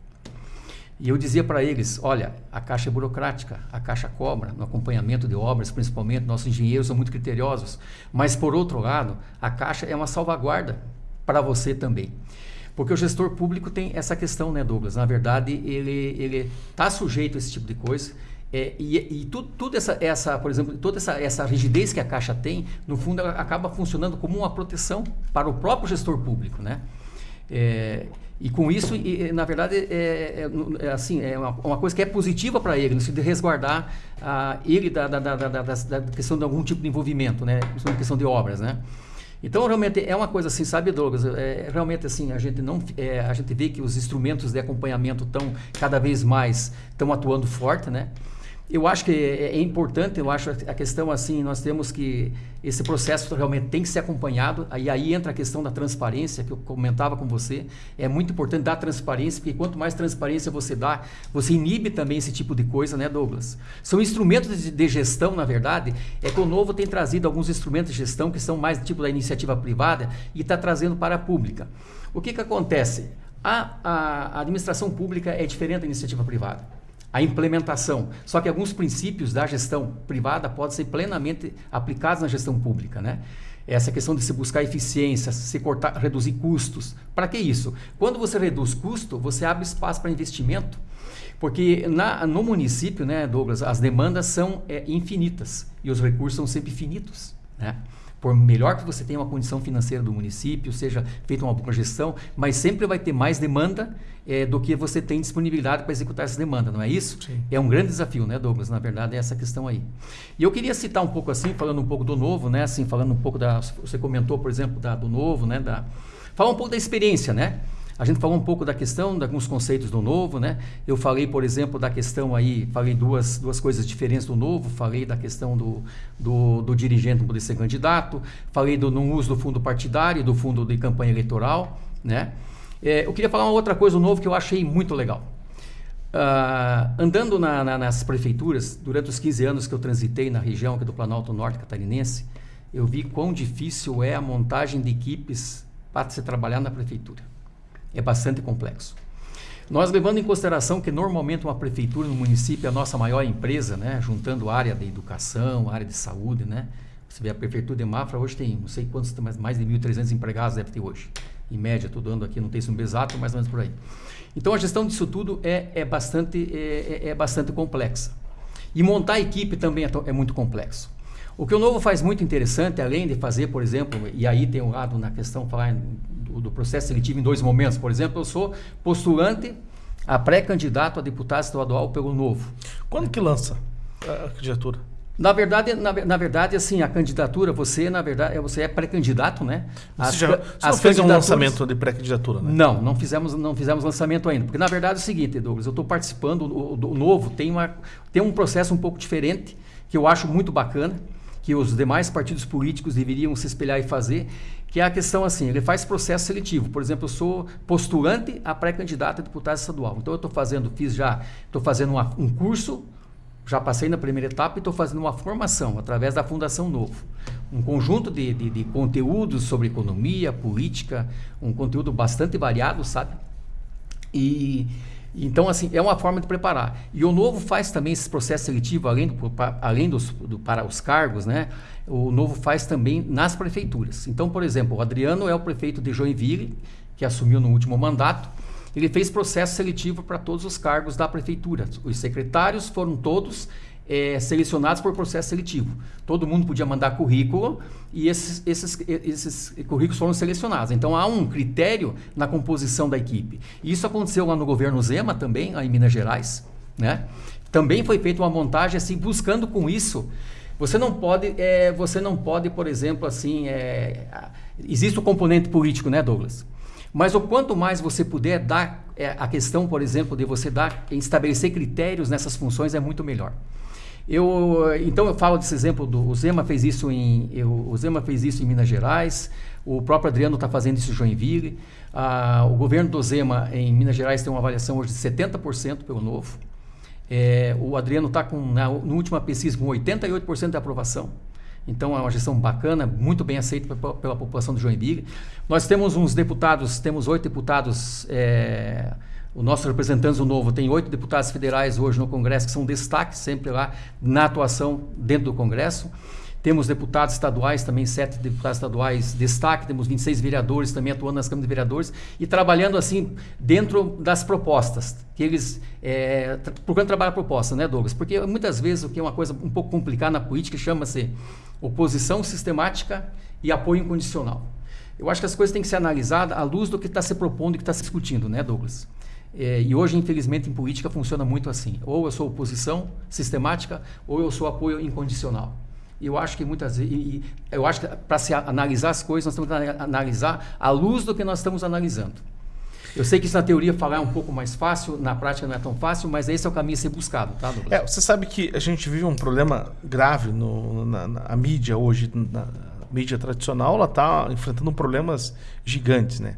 E eu dizia para eles: olha, a Caixa é burocrática, a Caixa cobra no acompanhamento de obras, principalmente, nossos engenheiros são muito criteriosos. Mas, por outro lado, a Caixa é uma salvaguarda para você também. Porque o gestor público tem essa questão, né, Douglas? Na verdade, ele está sujeito a esse tipo de coisa é, e, e tudo, tudo, essa, essa, por exemplo, toda essa, essa rigidez que a Caixa tem, no fundo, ela acaba funcionando como uma proteção para o próprio gestor público, né? É, e com isso, e, na verdade, é, é, é assim, é uma, uma, coisa que é positiva para ele, no sentido de resguardar a, ele da, da, da, da, questão de algum tipo de envolvimento, né? Principalmente questão de obras, né? Então, realmente, é uma coisa assim, sabe, Douglas? É, realmente, assim, a gente, não, é, a gente vê que os instrumentos de acompanhamento estão cada vez mais estão atuando forte, né? Eu acho que é, é, importante, eu acho a questão assim, nós temos que esse processo realmente tem que ser acompanhado. Aí aí entra a questão da transparência que eu comentava com você. É muito importante dar transparência, porque quanto mais transparência você dá, você inibe também esse tipo de coisa, né, Douglas? São instrumentos de, de gestão, na verdade. É que o novo tem trazido alguns instrumentos de gestão que são mais tipo da iniciativa privada e está trazendo para a pública. O que que acontece? A, a administração pública é diferente da iniciativa privada a implementação. Só que alguns princípios da gestão privada podem ser plenamente aplicados na gestão pública, né? Essa questão de se buscar eficiência, se cortar, reduzir custos. Para que isso? Quando você reduz custo, você abre espaço para investimento. Porque na, no município, né, Douglas, as demandas são é, infinitas e os recursos são sempre finitos. Né? Por melhor que você tenha uma condição financeira do município, seja feita uma boa gestão, mas sempre vai ter mais demanda é, do que você tem disponibilidade para executar essa demanda, não é isso? Sim. É um grande desafio, né, Douglas? Na verdade, é essa questão aí. E eu queria citar um pouco assim, falando um pouco do novo, né? Assim, falando um pouco da. Você comentou, por exemplo, da, do novo, né? Da, falar um pouco da experiência, né? A gente falou um pouco da questão, de alguns conceitos do novo, né? Eu falei, por exemplo, da questão aí, falei duas, duas coisas diferentes do novo, falei da questão do, do, do dirigente não poder ser candidato, falei do não uso do fundo partidário, do fundo de campanha eleitoral, né? É, eu queria falar uma outra coisa do novo que eu achei muito legal. Uh, andando na, na, nas prefeituras, durante os 15 anos que eu transitei na região aqui do Planalto Norte Catarinense, eu vi quão difícil é a montagem de equipes para se trabalhar na prefeitura é bastante complexo. Nós levando em consideração que normalmente uma prefeitura no município é a nossa maior empresa, né, juntando área de educação, área de saúde, né, Você vê a prefeitura de Mafra hoje tem, não sei quantos, mais, de 1.300 empregados deve ter hoje. Em média, estou dando aqui, não tem número exato, mais ou menos por aí. Então a gestão disso tudo é, é, bastante, é, é, é bastante complexa. E montar a equipe também é, é, muito complexo. O que o Novo faz muito interessante, além de fazer, por exemplo, e aí tem um lado na questão falar do, do processo seletivo em dois momentos. Por exemplo, eu sou postulante a pré-candidato a deputado estadual pelo Novo. Quando que lança a candidatura? Na verdade, na, na, verdade, assim, a candidatura, você, na verdade, você é pré-candidato, né? As, você já você as fez um lançamento de pré-candidatura, né? Não, não fizemos, não fizemos lançamento ainda. Porque, na verdade, é o seguinte, Douglas, eu estou participando, o, o, o, novo tem, uma, tem um processo um pouco diferente, que eu acho muito bacana, que os demais partidos políticos deveriam se espelhar e fazer, que é a questão assim, ele faz processo seletivo. Por exemplo, eu sou postulante a pré-candidato a deputado estadual. Então, eu estou fazendo, fiz já, estou fazendo uma, um curso já passei na primeira etapa e estou fazendo uma formação através da Fundação Novo. Um conjunto de, de, de, conteúdos sobre economia, política, um conteúdo bastante variado, sabe? E então, assim, é uma forma de preparar. E o Novo faz também esse processo seletivo, além, do, além dos, do, para os cargos, né? O Novo faz também nas prefeituras. Então, por exemplo, o Adriano é o prefeito de Joinville, que assumiu no último mandato ele fez processo seletivo para todos os cargos da prefeitura. Os secretários foram todos é, selecionados por processo seletivo. Todo mundo podia mandar currículo e esses, esses, esses currículos foram selecionados. Então há um critério na composição da equipe. Isso aconteceu lá no governo Zema também, lá em Minas Gerais. Né? Também foi feita uma montagem assim, buscando com isso. Você não pode, é, você não pode, por exemplo, assim, é, existe o componente político, né, Douglas? Mas o quanto mais você puder dar é, a questão, por exemplo, de você dar estabelecer critérios nessas funções é muito melhor. Eu, então eu falo desse exemplo do o Zema fez isso em eu, o Zema fez isso em Minas Gerais, o próprio Adriano está fazendo isso em Joinville, ah, o governo do Zema em Minas Gerais tem uma avaliação hoje de 70% pelo novo. É, o Adriano está com na, na última pesquisa com 88% de aprovação. Então é uma gestão bacana, muito bem aceita pela, população de Joinville. Nós temos uns deputados, temos oito deputados, é, o nosso representante do Novo tem oito deputados federais hoje no Congresso que são destaques sempre lá na atuação dentro do Congresso. Temos deputados estaduais, também sete deputados estaduais destaque, temos 26 vereadores também atuando nas câmaras de vereadores e trabalhando assim dentro das propostas, que eles é, procurando trabalhar propostas, né, Douglas? Porque muitas vezes o que é uma coisa um pouco complicada na política chama-se oposição sistemática e apoio incondicional. Eu acho que as coisas têm que ser analisadas à luz do que está se propondo e que está se discutindo, né, Douglas? É, e hoje, infelizmente, em política funciona muito assim. Ou eu sou oposição sistemática, ou eu sou apoio incondicional. Eu acho que muitas vezes, eu acho que para se analisar as coisas, nós temos que analisar à luz do que nós estamos analisando. Eu sei que isso na teoria falar é um pouco mais fácil, na prática não é tão fácil, mas esse é o caminho a ser buscado, tá, Douglas? É, você sabe que a gente vive um problema grave no, na, na mídia hoje, na mídia tradicional, ela está enfrentando problemas gigantes, né?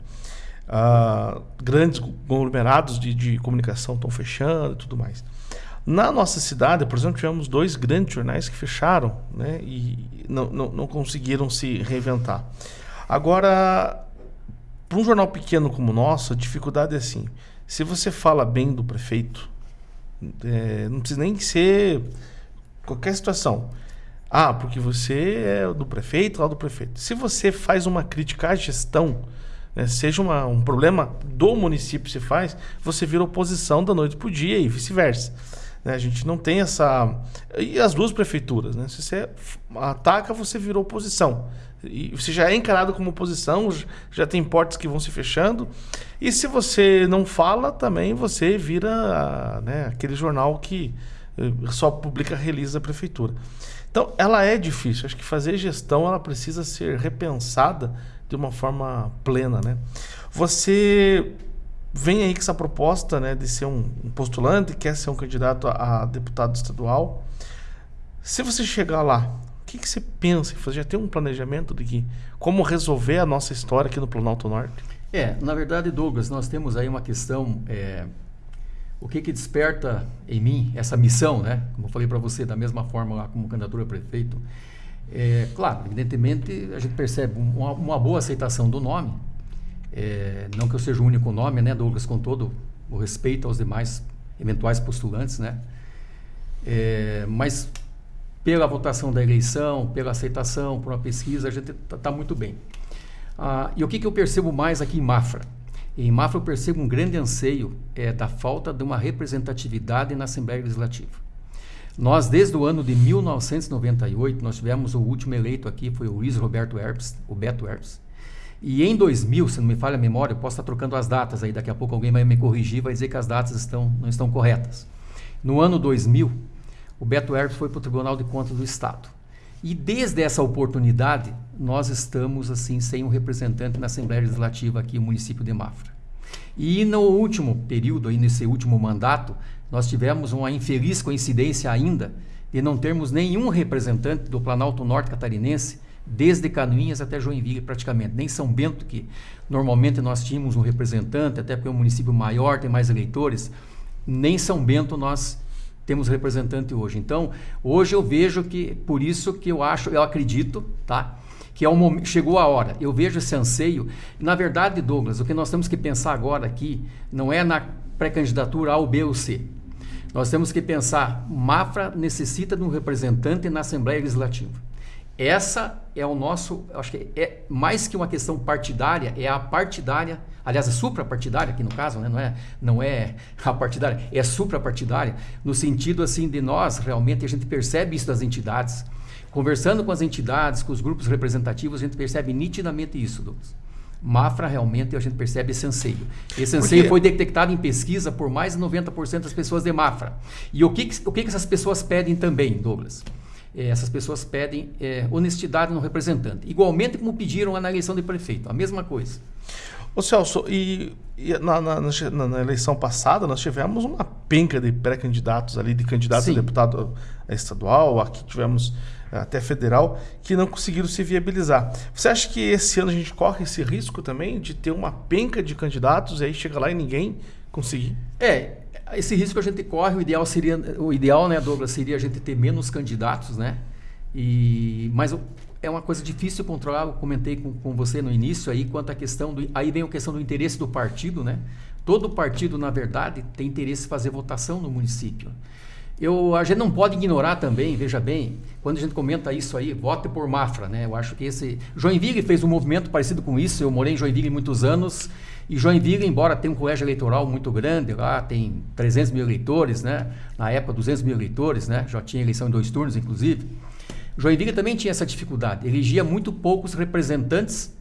Uh, grandes conglomerados de, de comunicação estão fechando e tudo mais. Na nossa cidade, por exemplo, tivemos dois grandes jornais que fecharam né, e não, não, não conseguiram se reinventar. Agora, para um jornal pequeno como o nosso, a dificuldade é assim: se você fala bem do prefeito, é, não precisa nem ser qualquer situação. Ah, porque você é do prefeito, lá do prefeito. Se você faz uma crítica à gestão, né, seja uma, um problema do município se faz, você vira oposição da noite para o dia e vice-versa. Né? A gente não tem essa. E as duas prefeituras, né? Se você ataca, você virou oposição. E você já é encarado como oposição, já tem portas que vão se fechando. E se você não fala, também você vira né, aquele jornal que eh, só publica release da prefeitura. Então, ela é difícil. Acho que fazer gestão ela precisa ser repensada de uma forma plena, né? Você vem aí com essa proposta né, de ser um, um postulante, quer ser um candidato a, a, deputado estadual. Se você chegar lá, o que, que você pensa fazer? Já tem um planejamento de que, como resolver a nossa história aqui no Planalto Norte? É, na verdade, Douglas, nós temos aí uma questão. É, o que, que desperta em mim essa missão, né? Como eu falei para você, da mesma forma lá como candidatura a prefeito. É, claro, evidentemente, a gente percebe uma, uma boa aceitação do nome, é, não que eu seja o único nome, né, Douglas, com todo o respeito aos demais eventuais postulantes, né? É, mas pela votação da eleição, pela aceitação, por uma pesquisa, a gente está tá muito bem. Ah, e o que, que eu percebo mais aqui em Mafra? Em Mafra eu percebo um grande anseio é, da falta de uma representatividade na Assembleia Legislativa. Nós, desde o ano de 1998, nós tivemos o último eleito aqui, foi o Luiz Roberto Herbst, o Beto Herbst. E em 2000, se não me falha a memória, eu posso estar trocando as datas aí, daqui a pouco alguém vai me corrigir, vai dizer que as datas estão, não estão corretas. No ano 2000, o Beto Herbst foi para o Tribunal de Contas do Estado. E desde essa oportunidade, nós estamos assim sem um representante na Assembleia Legislativa aqui no município de Mafra. E no último período, aí nesse último mandato, nós tivemos uma infeliz coincidência ainda de não termos nenhum representante do Planalto Norte Catarinense, desde Canoinhas até Joinville praticamente. Nem São Bento, que normalmente nós tínhamos um representante, até porque é um município maior, tem mais eleitores, nem São Bento nós temos representante hoje. Então, hoje eu vejo que, por isso que eu acho, eu acredito, tá? Que é um, chegou a hora. Eu vejo esse anseio. Na verdade, Douglas, o que nós temos que pensar agora aqui não é na pré-candidatura A, ou B ou C. Nós temos que pensar, Mafra necessita de um representante na Assembleia Legislativa. Essa é o nosso, acho que é mais que uma questão partidária, é a partidária, aliás, a suprapartidária aqui no caso, né? não, é, não é a partidária, é suprapartidária, no sentido assim de nós, realmente, a gente percebe isso das entidades. Conversando com as entidades, com os grupos representativos, a gente percebe nitidamente isso, Douglas. Mafra realmente a gente percebe esse anseio. Esse anseio Porque... foi detectado em pesquisa por mais de 90% das pessoas de Mafra. E o que, o que essas pessoas pedem também, Douglas? É, essas pessoas pedem é, honestidade no representante. Igualmente como pediram na eleição de prefeito, a mesma coisa. Ô Celso, e, e na, na, na, na, eleição passada nós tivemos uma penca de pré-candidatos ali, de candidatos Sim. a deputado estadual, aqui tivemos até federal, que não conseguiram se viabilizar. Você acha que esse ano a gente corre esse risco também de ter uma penca de candidatos e aí chega lá e ninguém conseguir? É, esse risco a gente corre, o ideal seria, o ideal, né, Douglas, seria a gente ter menos candidatos, né? E, mas é uma coisa difícil de controlar, eu comentei com, com você no início aí, quanto à questão do, aí vem a questão do interesse do partido, né? Todo partido, na verdade, tem interesse em fazer votação no município. Eu, a gente não pode ignorar também, veja bem, quando a gente comenta isso aí, vote por Mafra, né? Eu acho que esse. Joinville fez um movimento parecido com isso. Eu morei em Joinville muitos anos e Joinville, embora tenha um colégio eleitoral muito grande, lá tem 300 mil eleitores, né? Na época, 200 mil eleitores, né? Já tinha eleição em dois turnos, inclusive. Joinville também tinha essa dificuldade. Elegia muito poucos representantes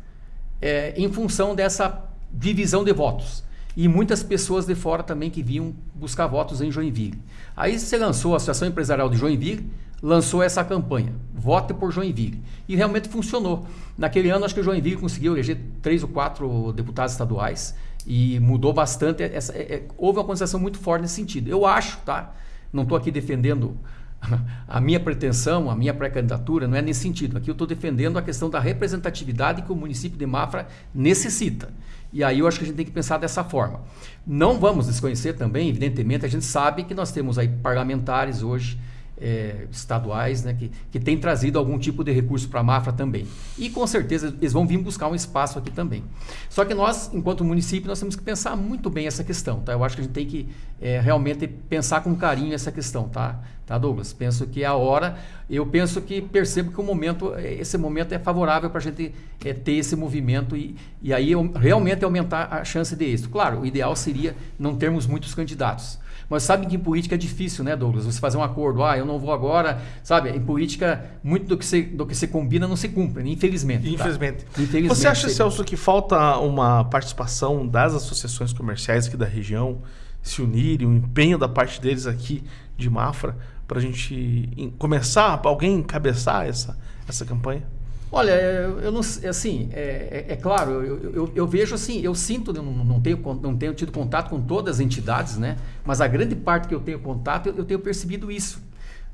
é, em função dessa divisão de votos. E muitas pessoas de fora também que vinham buscar votos em Joinville. Aí se lançou a Associação Empresarial de Joinville, lançou essa campanha, Vote por Joinville. E realmente funcionou. Naquele ano, acho que o Joinville conseguiu eleger três ou quatro deputados estaduais e mudou bastante. Essa, é, é, houve uma conversação muito forte nesse sentido. Eu acho, tá? Não estou aqui defendendo a minha pretensão, a minha pré-candidatura, não é nesse sentido. Aqui eu estou defendendo a questão da representatividade que o município de Mafra necessita. E aí eu acho que a gente tem que pensar dessa forma. Não vamos desconhecer também, evidentemente, a gente sabe que nós temos aí parlamentares hoje é, estaduais né, que, que têm trazido algum tipo de recurso para a Mafra também. E com certeza eles vão vir buscar um espaço aqui também. Só que nós, enquanto município, nós temos que pensar muito bem essa questão. Tá? Eu acho que a gente tem que é, realmente pensar com carinho essa questão, tá? tá, Douglas? Penso que é a hora, eu penso que percebo que o momento, esse momento é favorável para a gente é, ter esse movimento e, e aí realmente aumentar a chance de êxito. Claro, o ideal seria não termos muitos candidatos. Mas sabe que em política é difícil, né, Douglas? Você fazer um acordo, ah, eu não vou agora, sabe? Em política, muito do que se, do que se combina não se cumpre, né? infelizmente. Tá? Infelizmente. Tá? infelizmente. Você acha, Celso, que falta uma participação das associações comerciais aqui da região se unirem, um empenho da parte deles aqui de Mafra, para a gente começar, alguém encabeçar essa, essa campanha? Olha, eu não assim, é, é, é claro, eu, eu, eu, vejo assim, eu sinto, não, não, tenho, não tenho tido contato com todas as entidades, né? Mas a grande parte que eu tenho contato, eu, eu tenho percebido isso.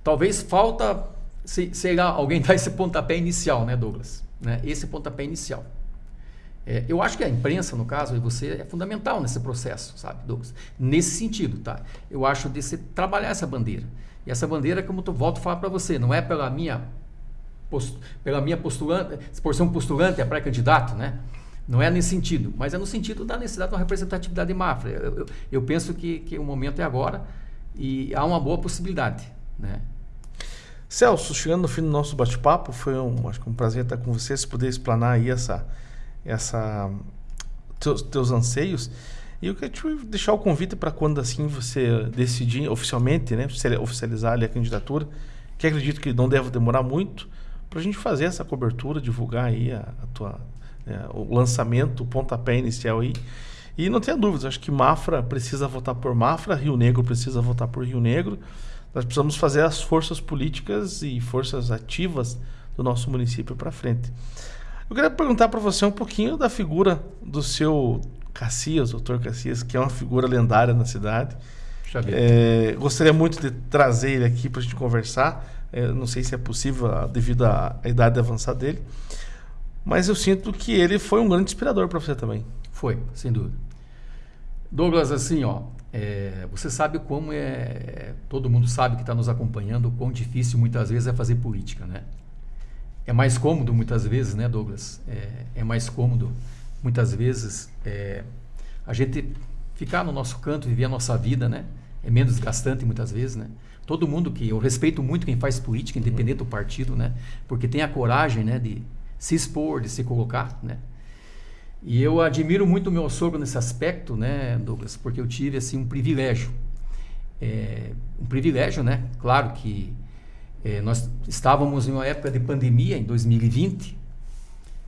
Talvez falta, sei lá, alguém dar esse pontapé inicial, né, Douglas? Né? Esse pontapé inicial. É, eu acho que a imprensa, no caso, e você, é fundamental nesse processo, sabe, Douglas? Nesse sentido, tá? Eu acho de você trabalhar essa bandeira. E essa bandeira, como eu volto a falar para você, não é pela minha post, pela minha postulante, por ser um postulante a pré-candidato, né? Não é nesse sentido, mas é no sentido da necessidade de uma representatividade de Mafra. Eu, eu, eu penso que, que o momento é agora e há uma boa possibilidade, né? Celso, chegando no fim do nosso bate-papo, foi um, acho que um prazer estar com você, se puder explanar aí essa, essa, teus, teus anseios. E eu queria te deixar o convite para quando assim você decidir oficialmente, né, oficializar ali a candidatura, que acredito que não deve demorar muito, para a gente fazer essa cobertura, divulgar aí a, a tua, é, o lançamento, o pontapé inicial aí. E não tenha dúvidas, acho que Mafra precisa votar por Mafra, Rio Negro precisa votar por Rio Negro. Nós precisamos fazer as forças políticas e forças ativas do nosso município para frente. Eu queria perguntar para você um pouquinho da figura do seu Cacias, doutor Cacias, que é uma figura lendária na cidade. É, gostaria muito de trazer ele aqui para a gente conversar. É, não sei se é possível ah, devido à, à idade avançada dele. Mas eu sinto que ele foi um grande inspirador para você também. Foi, sem dúvida. Douglas, assim, ó, é, você sabe como é. Todo mundo sabe que está nos acompanhando o quão difícil muitas vezes é fazer política, né? É mais cômodo muitas vezes, né, Douglas? É, é mais cômodo muitas vezes é, a gente ficar no nosso canto, viver a nossa vida, né? É menos desgastante muitas vezes, né? Todo mundo que eu respeito muito quem faz política, independente do partido, né? Porque tem a coragem, né, de se expor, de se colocar, né? E eu admiro muito o meu sogro nesse aspecto, né, Douglas, porque eu tive assim um privilégio. É, um privilégio, né? Claro que é, nós estávamos em uma época de pandemia, em 2020,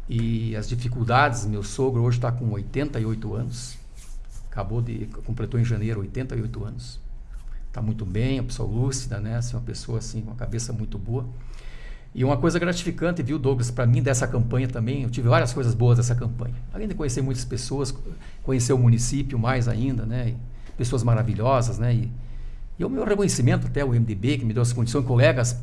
e as dificuldades. Meu sogro hoje está com 88 anos, acabou de completou em janeiro 88 anos. Está muito bem, uma pessoa lúcida, né? Assim, uma pessoa assim uma cabeça muito boa. E uma coisa gratificante, viu, Douglas, para mim dessa campanha também, eu tive várias coisas boas dessa campanha. Além de conhecer muitas pessoas, conhecer o município mais ainda, né? E pessoas maravilhosas, né? E, e o meu reconhecimento até o MDB, que me deu essa condição, colegas,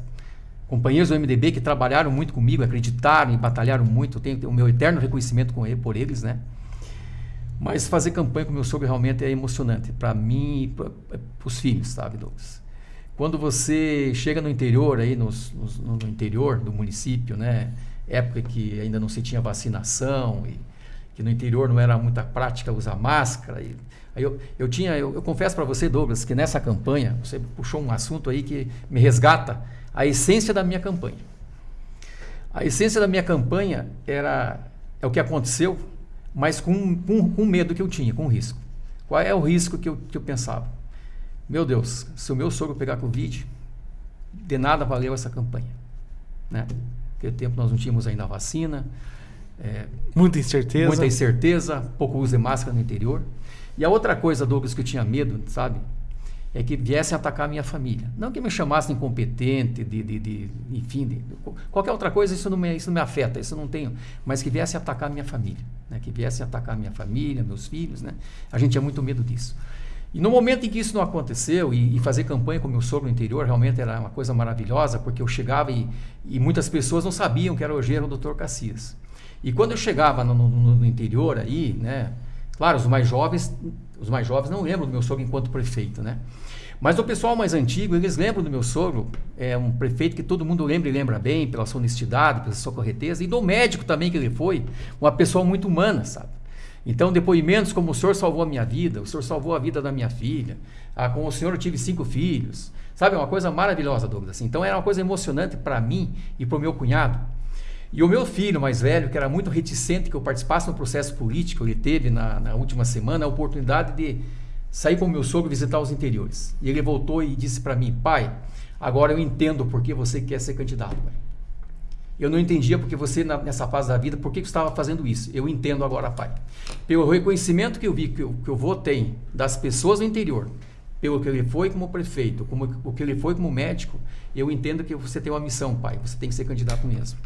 companheiros do MDB que trabalharam muito comigo, acreditaram e batalharam muito, eu tenho o meu eterno reconhecimento com ele, por eles, né? Mas fazer campanha com meu sogro realmente é emocionante, para mim e para os filhos, sabe, Douglas? Quando você chega no interior, aí nos, nos, no interior do município, né? Época que ainda não se tinha vacinação e que no interior não era muita prática usar máscara. E, aí eu, eu tinha, eu, eu confesso para você, Douglas, que nessa campanha você puxou um assunto aí que me resgata a essência da minha campanha. A essência da minha campanha era é o que aconteceu, mas com, com, com medo que eu tinha, com risco. Qual é o risco que eu, que eu pensava? Meu Deus, se o meu sogro pegar Covid, de nada valeu essa campanha. Né? Naquele tempo nós não tínhamos ainda a vacina. É, muita incerteza. Muita incerteza, pouco uso de máscara no interior. E a outra coisa, Douglas, que eu tinha medo, sabe? É que viessem atacar a minha família. Não que me chamassem incompetente, de, de, de enfim, de, qualquer outra coisa, isso não, me, isso não me afeta, isso não tenho. Mas que viessem atacar a minha família. Né? Que viessem atacar a minha família, meus filhos. Né? A gente tinha muito medo disso. E no momento em que isso não aconteceu, e, e, fazer campanha com meu sogro no interior realmente era uma coisa maravilhosa, porque eu chegava e, e muitas pessoas não sabiam que era o gênero do Dr. Cacias. E quando eu chegava no, no, no, interior aí, né, claro, os mais jovens, os mais jovens não lembram do meu sogro enquanto prefeito, né? Mas o pessoal mais antigo, eles lembram do meu sogro, é um prefeito que todo mundo lembra e lembra bem, pela sua honestidade, pela sua correteza, e do médico também que ele foi, uma pessoa muito humana, sabe? Então, depoimentos como o senhor salvou a minha vida, o senhor salvou a vida da minha filha, ah, com o senhor eu tive cinco filhos. Sabe, é uma coisa maravilhosa, Douglas. Assim. Então, era uma coisa emocionante para mim e para o meu cunhado. E o meu filho mais velho, que era muito reticente que eu participasse no processo político, ele teve na, na última semana a oportunidade de sair com o meu sogro visitar os interiores. E ele voltou e disse para mim, pai, agora eu entendo por que você quer ser candidato. Pai. Eu não entendia porque você, nessa fase da vida, por que você estava fazendo isso. Eu entendo agora, Pai. Pelo reconhecimento que eu vi que, eu, que vô tem das pessoas do interior, pelo que ele foi como prefeito, como o que ele foi como médico, eu entendo que você tem uma missão, Pai. Você tem que ser candidato mesmo.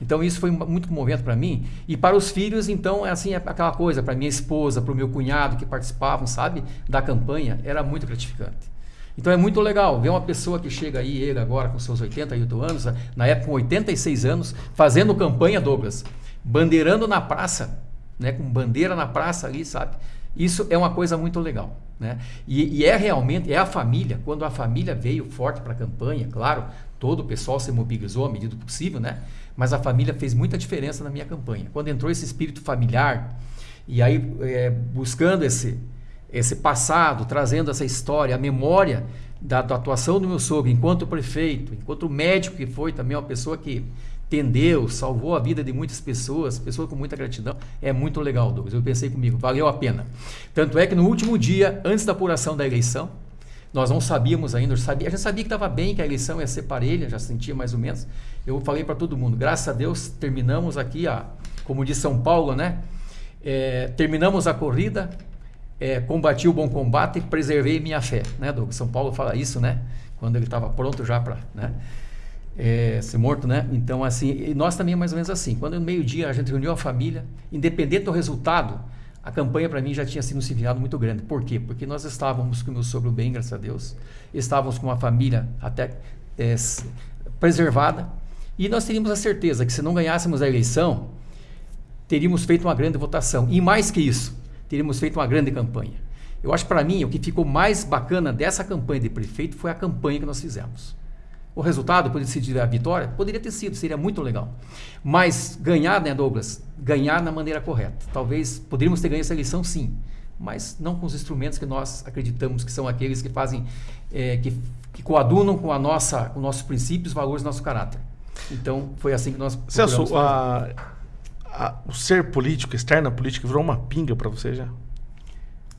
Então isso foi muito comovente para mim e para os filhos então é assim é aquela coisa para minha esposa, para o meu cunhado que participavam, sabe, da campanha era muito gratificante. Então é muito legal ver uma pessoa que chega aí, ele agora com seus 88 anos, na época com 86 anos, fazendo campanha, Douglas, bandeirando na praça, né, com bandeira na praça ali, sabe? Isso é uma coisa muito legal. Né? E, e é realmente, é a família, quando a família veio forte para a campanha, claro, todo o pessoal se mobilizou à medida do possível, né? Mas a família fez muita diferença na minha campanha. Quando entrou esse espírito familiar, e aí é, buscando esse, esse passado, trazendo essa história, a memória da, da, atuação do meu sogro enquanto prefeito, enquanto médico que foi também uma pessoa que tendeu, salvou a vida de muitas pessoas, pessoas com muita gratidão, é muito legal, Douglas. Eu pensei comigo, valeu a pena. Tanto é que no último dia, antes da apuração da eleição, nós não sabíamos ainda, sabia, a gente sabia que estava bem, que a eleição ia ser parelha, já sentia mais ou menos. Eu falei para todo mundo, graças a Deus, terminamos aqui, a, como diz São Paulo, né? É, terminamos a corrida, é, combati o bom combate preservei minha fé, né, Douglas? São Paulo fala isso, né? Quando ele estava pronto já para né, é, ser morto, né? Então, assim, nós também é mais ou menos assim. Quando no meio-dia a gente reuniu a família, independente do resultado, a campanha para mim já tinha sido um significado muito grande. Por quê? Porque nós estávamos com o meu sogro bem, graças a Deus. Estávamos com uma família até é, preservada. E nós teríamos a certeza que se não ganhássemos a eleição, teríamos feito uma grande votação. E mais que isso, teríamos feito uma grande campanha. Eu acho para mim, o que ficou mais bacana dessa campanha de prefeito foi a campanha que nós fizemos. O resultado poderia ser a vitória? Poderia ter sido, seria muito legal. Mas ganhar, né, Douglas? Ganhar na maneira correta. Talvez poderíamos ter ganho essa eleição, sim, mas não com os instrumentos que nós acreditamos que são aqueles que fazem, é, que, que coadunam com a nossa, com nossos princípios, valores, nosso caráter. Então, foi assim que nós. Celso, a, a, o ser político, externa política, virou uma pinga para você já?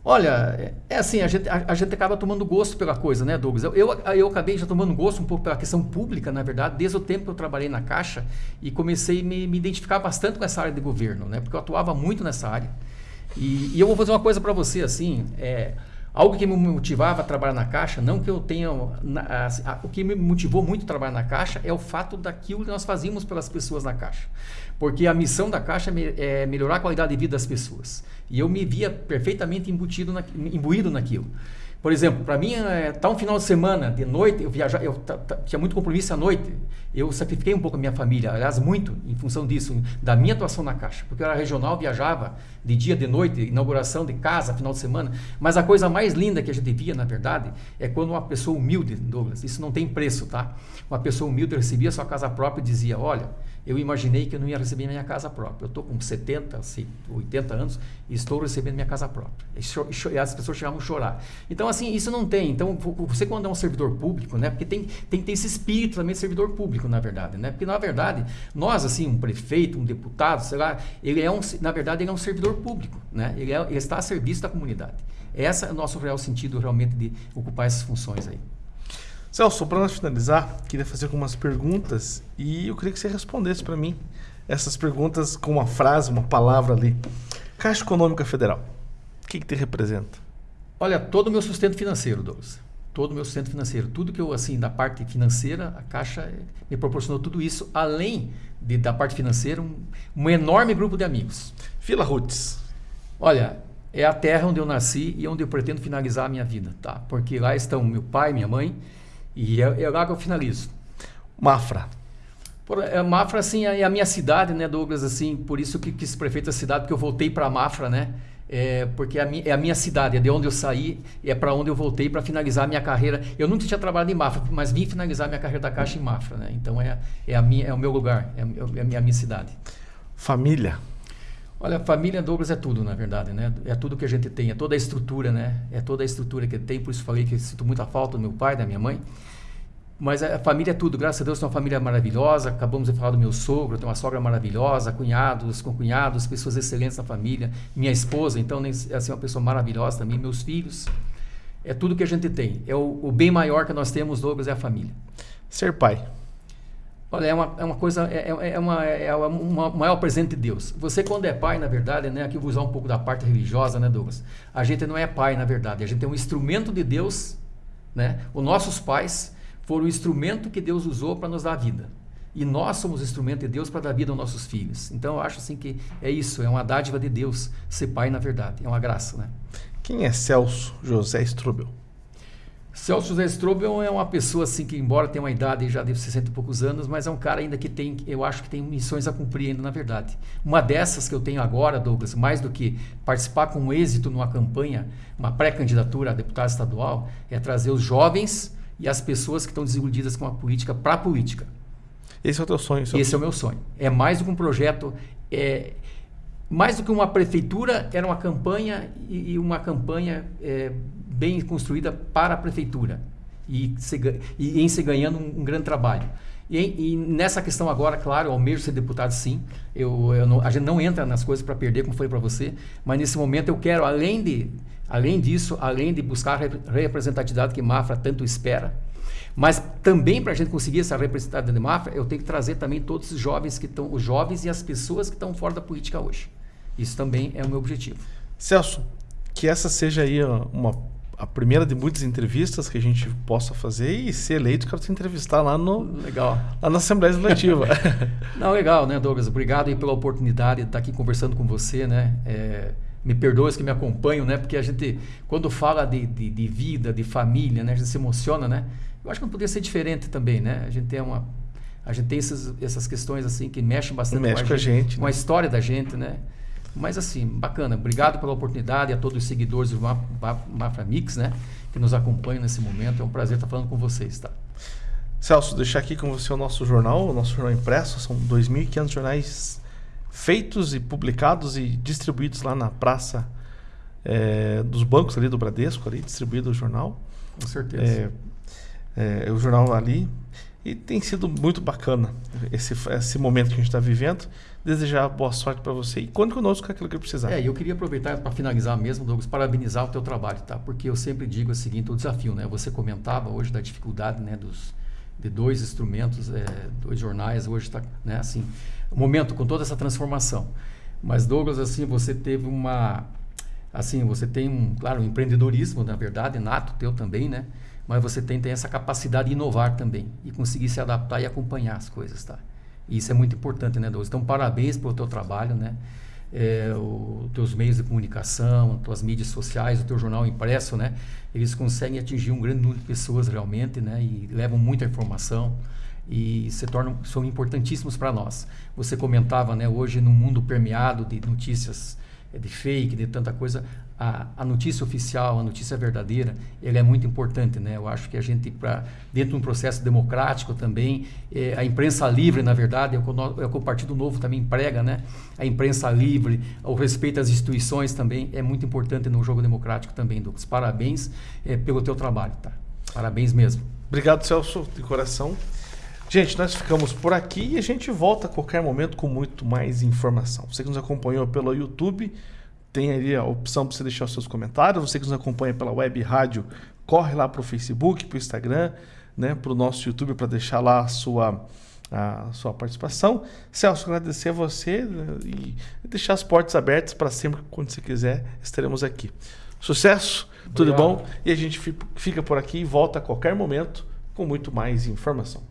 Olha, é, assim, a gente, a, a, gente acaba tomando gosto pela coisa, né, Douglas? Eu, eu, eu, acabei já tomando gosto um pouco pela questão pública, na verdade, desde o tempo que eu trabalhei na Caixa e comecei a me, me identificar bastante com essa área de governo, né? Porque eu atuava muito nessa área. E, e eu vou fazer uma coisa para você, assim, é, algo que me motivava a trabalhar na Caixa, não que eu tenha... Na, assim, a, o que me motivou muito a trabalhar na Caixa é o fato daquilo que nós fazíamos pelas pessoas na Caixa. Porque a missão da Caixa é, é melhorar a qualidade de vida das pessoas. E eu me via perfeitamente embutido na, imbuído naquilo. Por exemplo, para mim, é, tá um final de semana, de noite, eu viajar, eu tinha muito compromisso à noite. Eu sacrifiquei um pouco a minha família, aliás, muito em função disso, da minha atuação na Caixa. Porque eu era regional, viajava de dia, de noite, inauguração de casa, final de semana. Mas a coisa mais linda que a gente via, na verdade, é quando uma pessoa humilde, Douglas, isso não tem preço, tá? Uma pessoa humilde recebia sua casa própria e dizia: Olha, eu imaginei que eu não ia receber minha casa própria. Eu estou com 70, 80 anos e estou recebendo minha casa própria. E as pessoas chegavam a chorar. Então, assim, isso não tem. Então, você quando é um servidor público, né? Porque tem, tem que ter esse espírito também de servidor público, na verdade, né? Porque, na verdade, nós, assim, um prefeito, um deputado, sei lá, ele é um, na verdade, ele é um servidor público, né? Ele, é, ele está a serviço da comunidade. Esse é o nosso real sentido, realmente, de ocupar essas funções aí. Celso, para nós finalizar, queria fazer algumas perguntas e eu queria que você respondesse para mim essas perguntas com uma frase, uma palavra ali. Caixa Econômica Federal, o que, que te representa? Olha, todo o meu sustento financeiro, Douglas. Todo o meu sustento financeiro. Tudo que eu, assim, da parte financeira, a Caixa me proporcionou tudo isso, além de, da parte financeira, um, um enorme grupo de amigos. Vila Roots. Olha, é a terra onde eu nasci e onde eu pretendo finalizar a minha vida, tá? Porque lá estão meu pai, minha mãe, e é, é lá que eu finalizo. Mafra. Por, é, Mafra, assim, é a minha cidade, né, Douglas? Assim, por isso que quis prefeito da cidade, porque eu voltei para Mafra, né? É, porque é a, minha, é a, minha, cidade, é de onde eu saí, é para onde eu voltei para finalizar a minha carreira. Eu nunca tinha trabalhado em Mafra, mas vim finalizar minha carreira da Caixa em Mafra, né? Então é, é, a minha, é o meu lugar, é, é a, minha, a minha cidade. Família. Olha, família Douglas é tudo, na verdade, né? É tudo que a gente tem, é toda a estrutura, né? É toda a estrutura que tem, por isso falei que sinto muita falta do meu pai, da minha mãe. Mas a família é tudo, graças a Deus, tem uma família maravilhosa. Acabamos de falar do meu sogro, tenho uma sogra maravilhosa, cunhados, com cunhados, pessoas excelentes na família. Minha esposa, então, é assim, uma pessoa maravilhosa também. Meus filhos. É tudo que a gente tem. É o, o bem maior que nós temos, Douglas, é a família. Ser pai. Olha, é uma, é uma coisa, é, é, é uma, é uma, maior presente de Deus. Você, quando é pai, na verdade, né, aqui eu vou usar um pouco da parte religiosa, né, Douglas? A gente não é pai, na verdade. A gente é um instrumento de Deus, né? Os nossos pais foram o instrumento que Deus usou para nos dar vida. E nós somos instrumento de Deus para dar vida aos nossos filhos. Então eu acho assim que é isso, é uma dádiva de Deus ser pai na verdade, é uma graça, né? Quem é Celso José Strobel? Celso José Strobel é uma pessoa assim que embora tenha uma idade já de 60 e poucos anos, mas é um cara ainda que tem, eu acho que tem missões a cumprir ainda na verdade. Uma dessas que eu tenho agora, Douglas, mais do que participar com êxito numa campanha, uma pré-candidatura a deputado estadual, é trazer os jovens e as pessoas que estão desiludidas com a política para a política. Esse é o teu sonho? Esse é o meu sonho. É mais do que um projeto, é, mais do que uma prefeitura, era uma campanha e, e uma campanha é, bem construída para a prefeitura. e, se, e em se ganhando um, um grande trabalho. E, e, nessa questão agora, claro, eu almejo ser deputado sim. Eu, eu não, a gente não entra nas coisas para perder, como falei para você, mas nesse momento eu quero, além, de, além disso, além de buscar a representatividade que Mafra tanto espera, mas também para a gente conseguir essa representatividade de Mafra, eu tenho que trazer também todos os jovens que estão, os jovens e as pessoas que estão fora da política hoje. Isso também é o meu objetivo. Celso, que essa seja aí uma a primeira de muitas entrevistas que a gente possa fazer e ser eleito, quero te entrevistar lá no legal lá na Assembleia Legislativa. Não, legal, né, Douglas? Obrigado aí pela oportunidade de estar aqui conversando com você, né? É, me perdoe os que me acompanham, né? Porque a gente, quando fala de, de, de, vida, de família, né? A gente se emociona, né? Eu acho que não poderia ser diferente também, né? A gente tem uma a gente tem essas, essas questões assim que mexem bastante Mexe com a gente, gente com né? a história da gente, né? Mas assim, bacana. Obrigado pela oportunidade a todos os seguidores do Mafra Mix, né? Que nos acompanham nesse momento. É um prazer estar falando com vocês, tá? Celso, deixar aqui com você o nosso jornal, o nosso jornal impresso. São 2.500 jornais feitos e publicados e distribuídos lá na praça é, dos bancos ali do Bradesco, ali, distribuído o jornal. Com certeza. É, é, o jornal ali. E tem sido muito bacana esse, esse momento que a gente está vivendo desejar boa sorte para você e conte conosco com aquilo que precisar. É, eu queria aproveitar para finalizar mesmo, Douglas, parabenizar o teu trabalho, tá? Porque eu sempre digo o seguinte, o desafio, né? Você comentava hoje da dificuldade, né, dos de dois instrumentos, é, dois jornais, hoje está, né, assim, momento com toda essa transformação. Mas Douglas, assim, você teve uma assim, você tem um, claro, um empreendedorismo, na verdade, nato teu também, né? Mas você tem, tem essa capacidade de inovar também e conseguir se adaptar e acompanhar as coisas, tá? Isso é muito importante, né, Douglas? Então, parabéns pelo teu trabalho, né? É, os teus meios de comunicação, as tuas mídias sociais, o teu jornal impresso, né? Eles conseguem atingir um grande número de pessoas realmente, né? E levam muita informação e se tornam são importantíssimos para nós. Você comentava, né? Hoje no mundo permeado de notícias é de fake, de tanta coisa, a, a, notícia oficial, a notícia verdadeira, ele é muito importante, né? Eu acho que a gente, para dentro de um processo democrático também, é, a imprensa livre, na verdade, é o, que o, é o Partido Novo também prega, né? A imprensa livre, o respeito às instituições também é muito importante no jogo democrático também, Douglas. Parabéns é, pelo teu trabalho, tá? Parabéns mesmo. Obrigado, Celso, de coração. Gente, nós ficamos por aqui e a gente volta a qualquer momento com muito mais informação. Você que nos acompanhou pelo YouTube, tem ali a opção para você deixar os seus comentários. Você que nos acompanha pela web rádio, corre lá para o Facebook, para o Instagram, né, para o nosso YouTube para deixar lá a sua, a sua participação. Celso, agradecer a você né, e deixar as portas abertas para sempre, quando você quiser, estaremos aqui. Sucesso, Obrigado. tudo bom? E a gente fica por aqui e volta a qualquer momento com muito mais informação.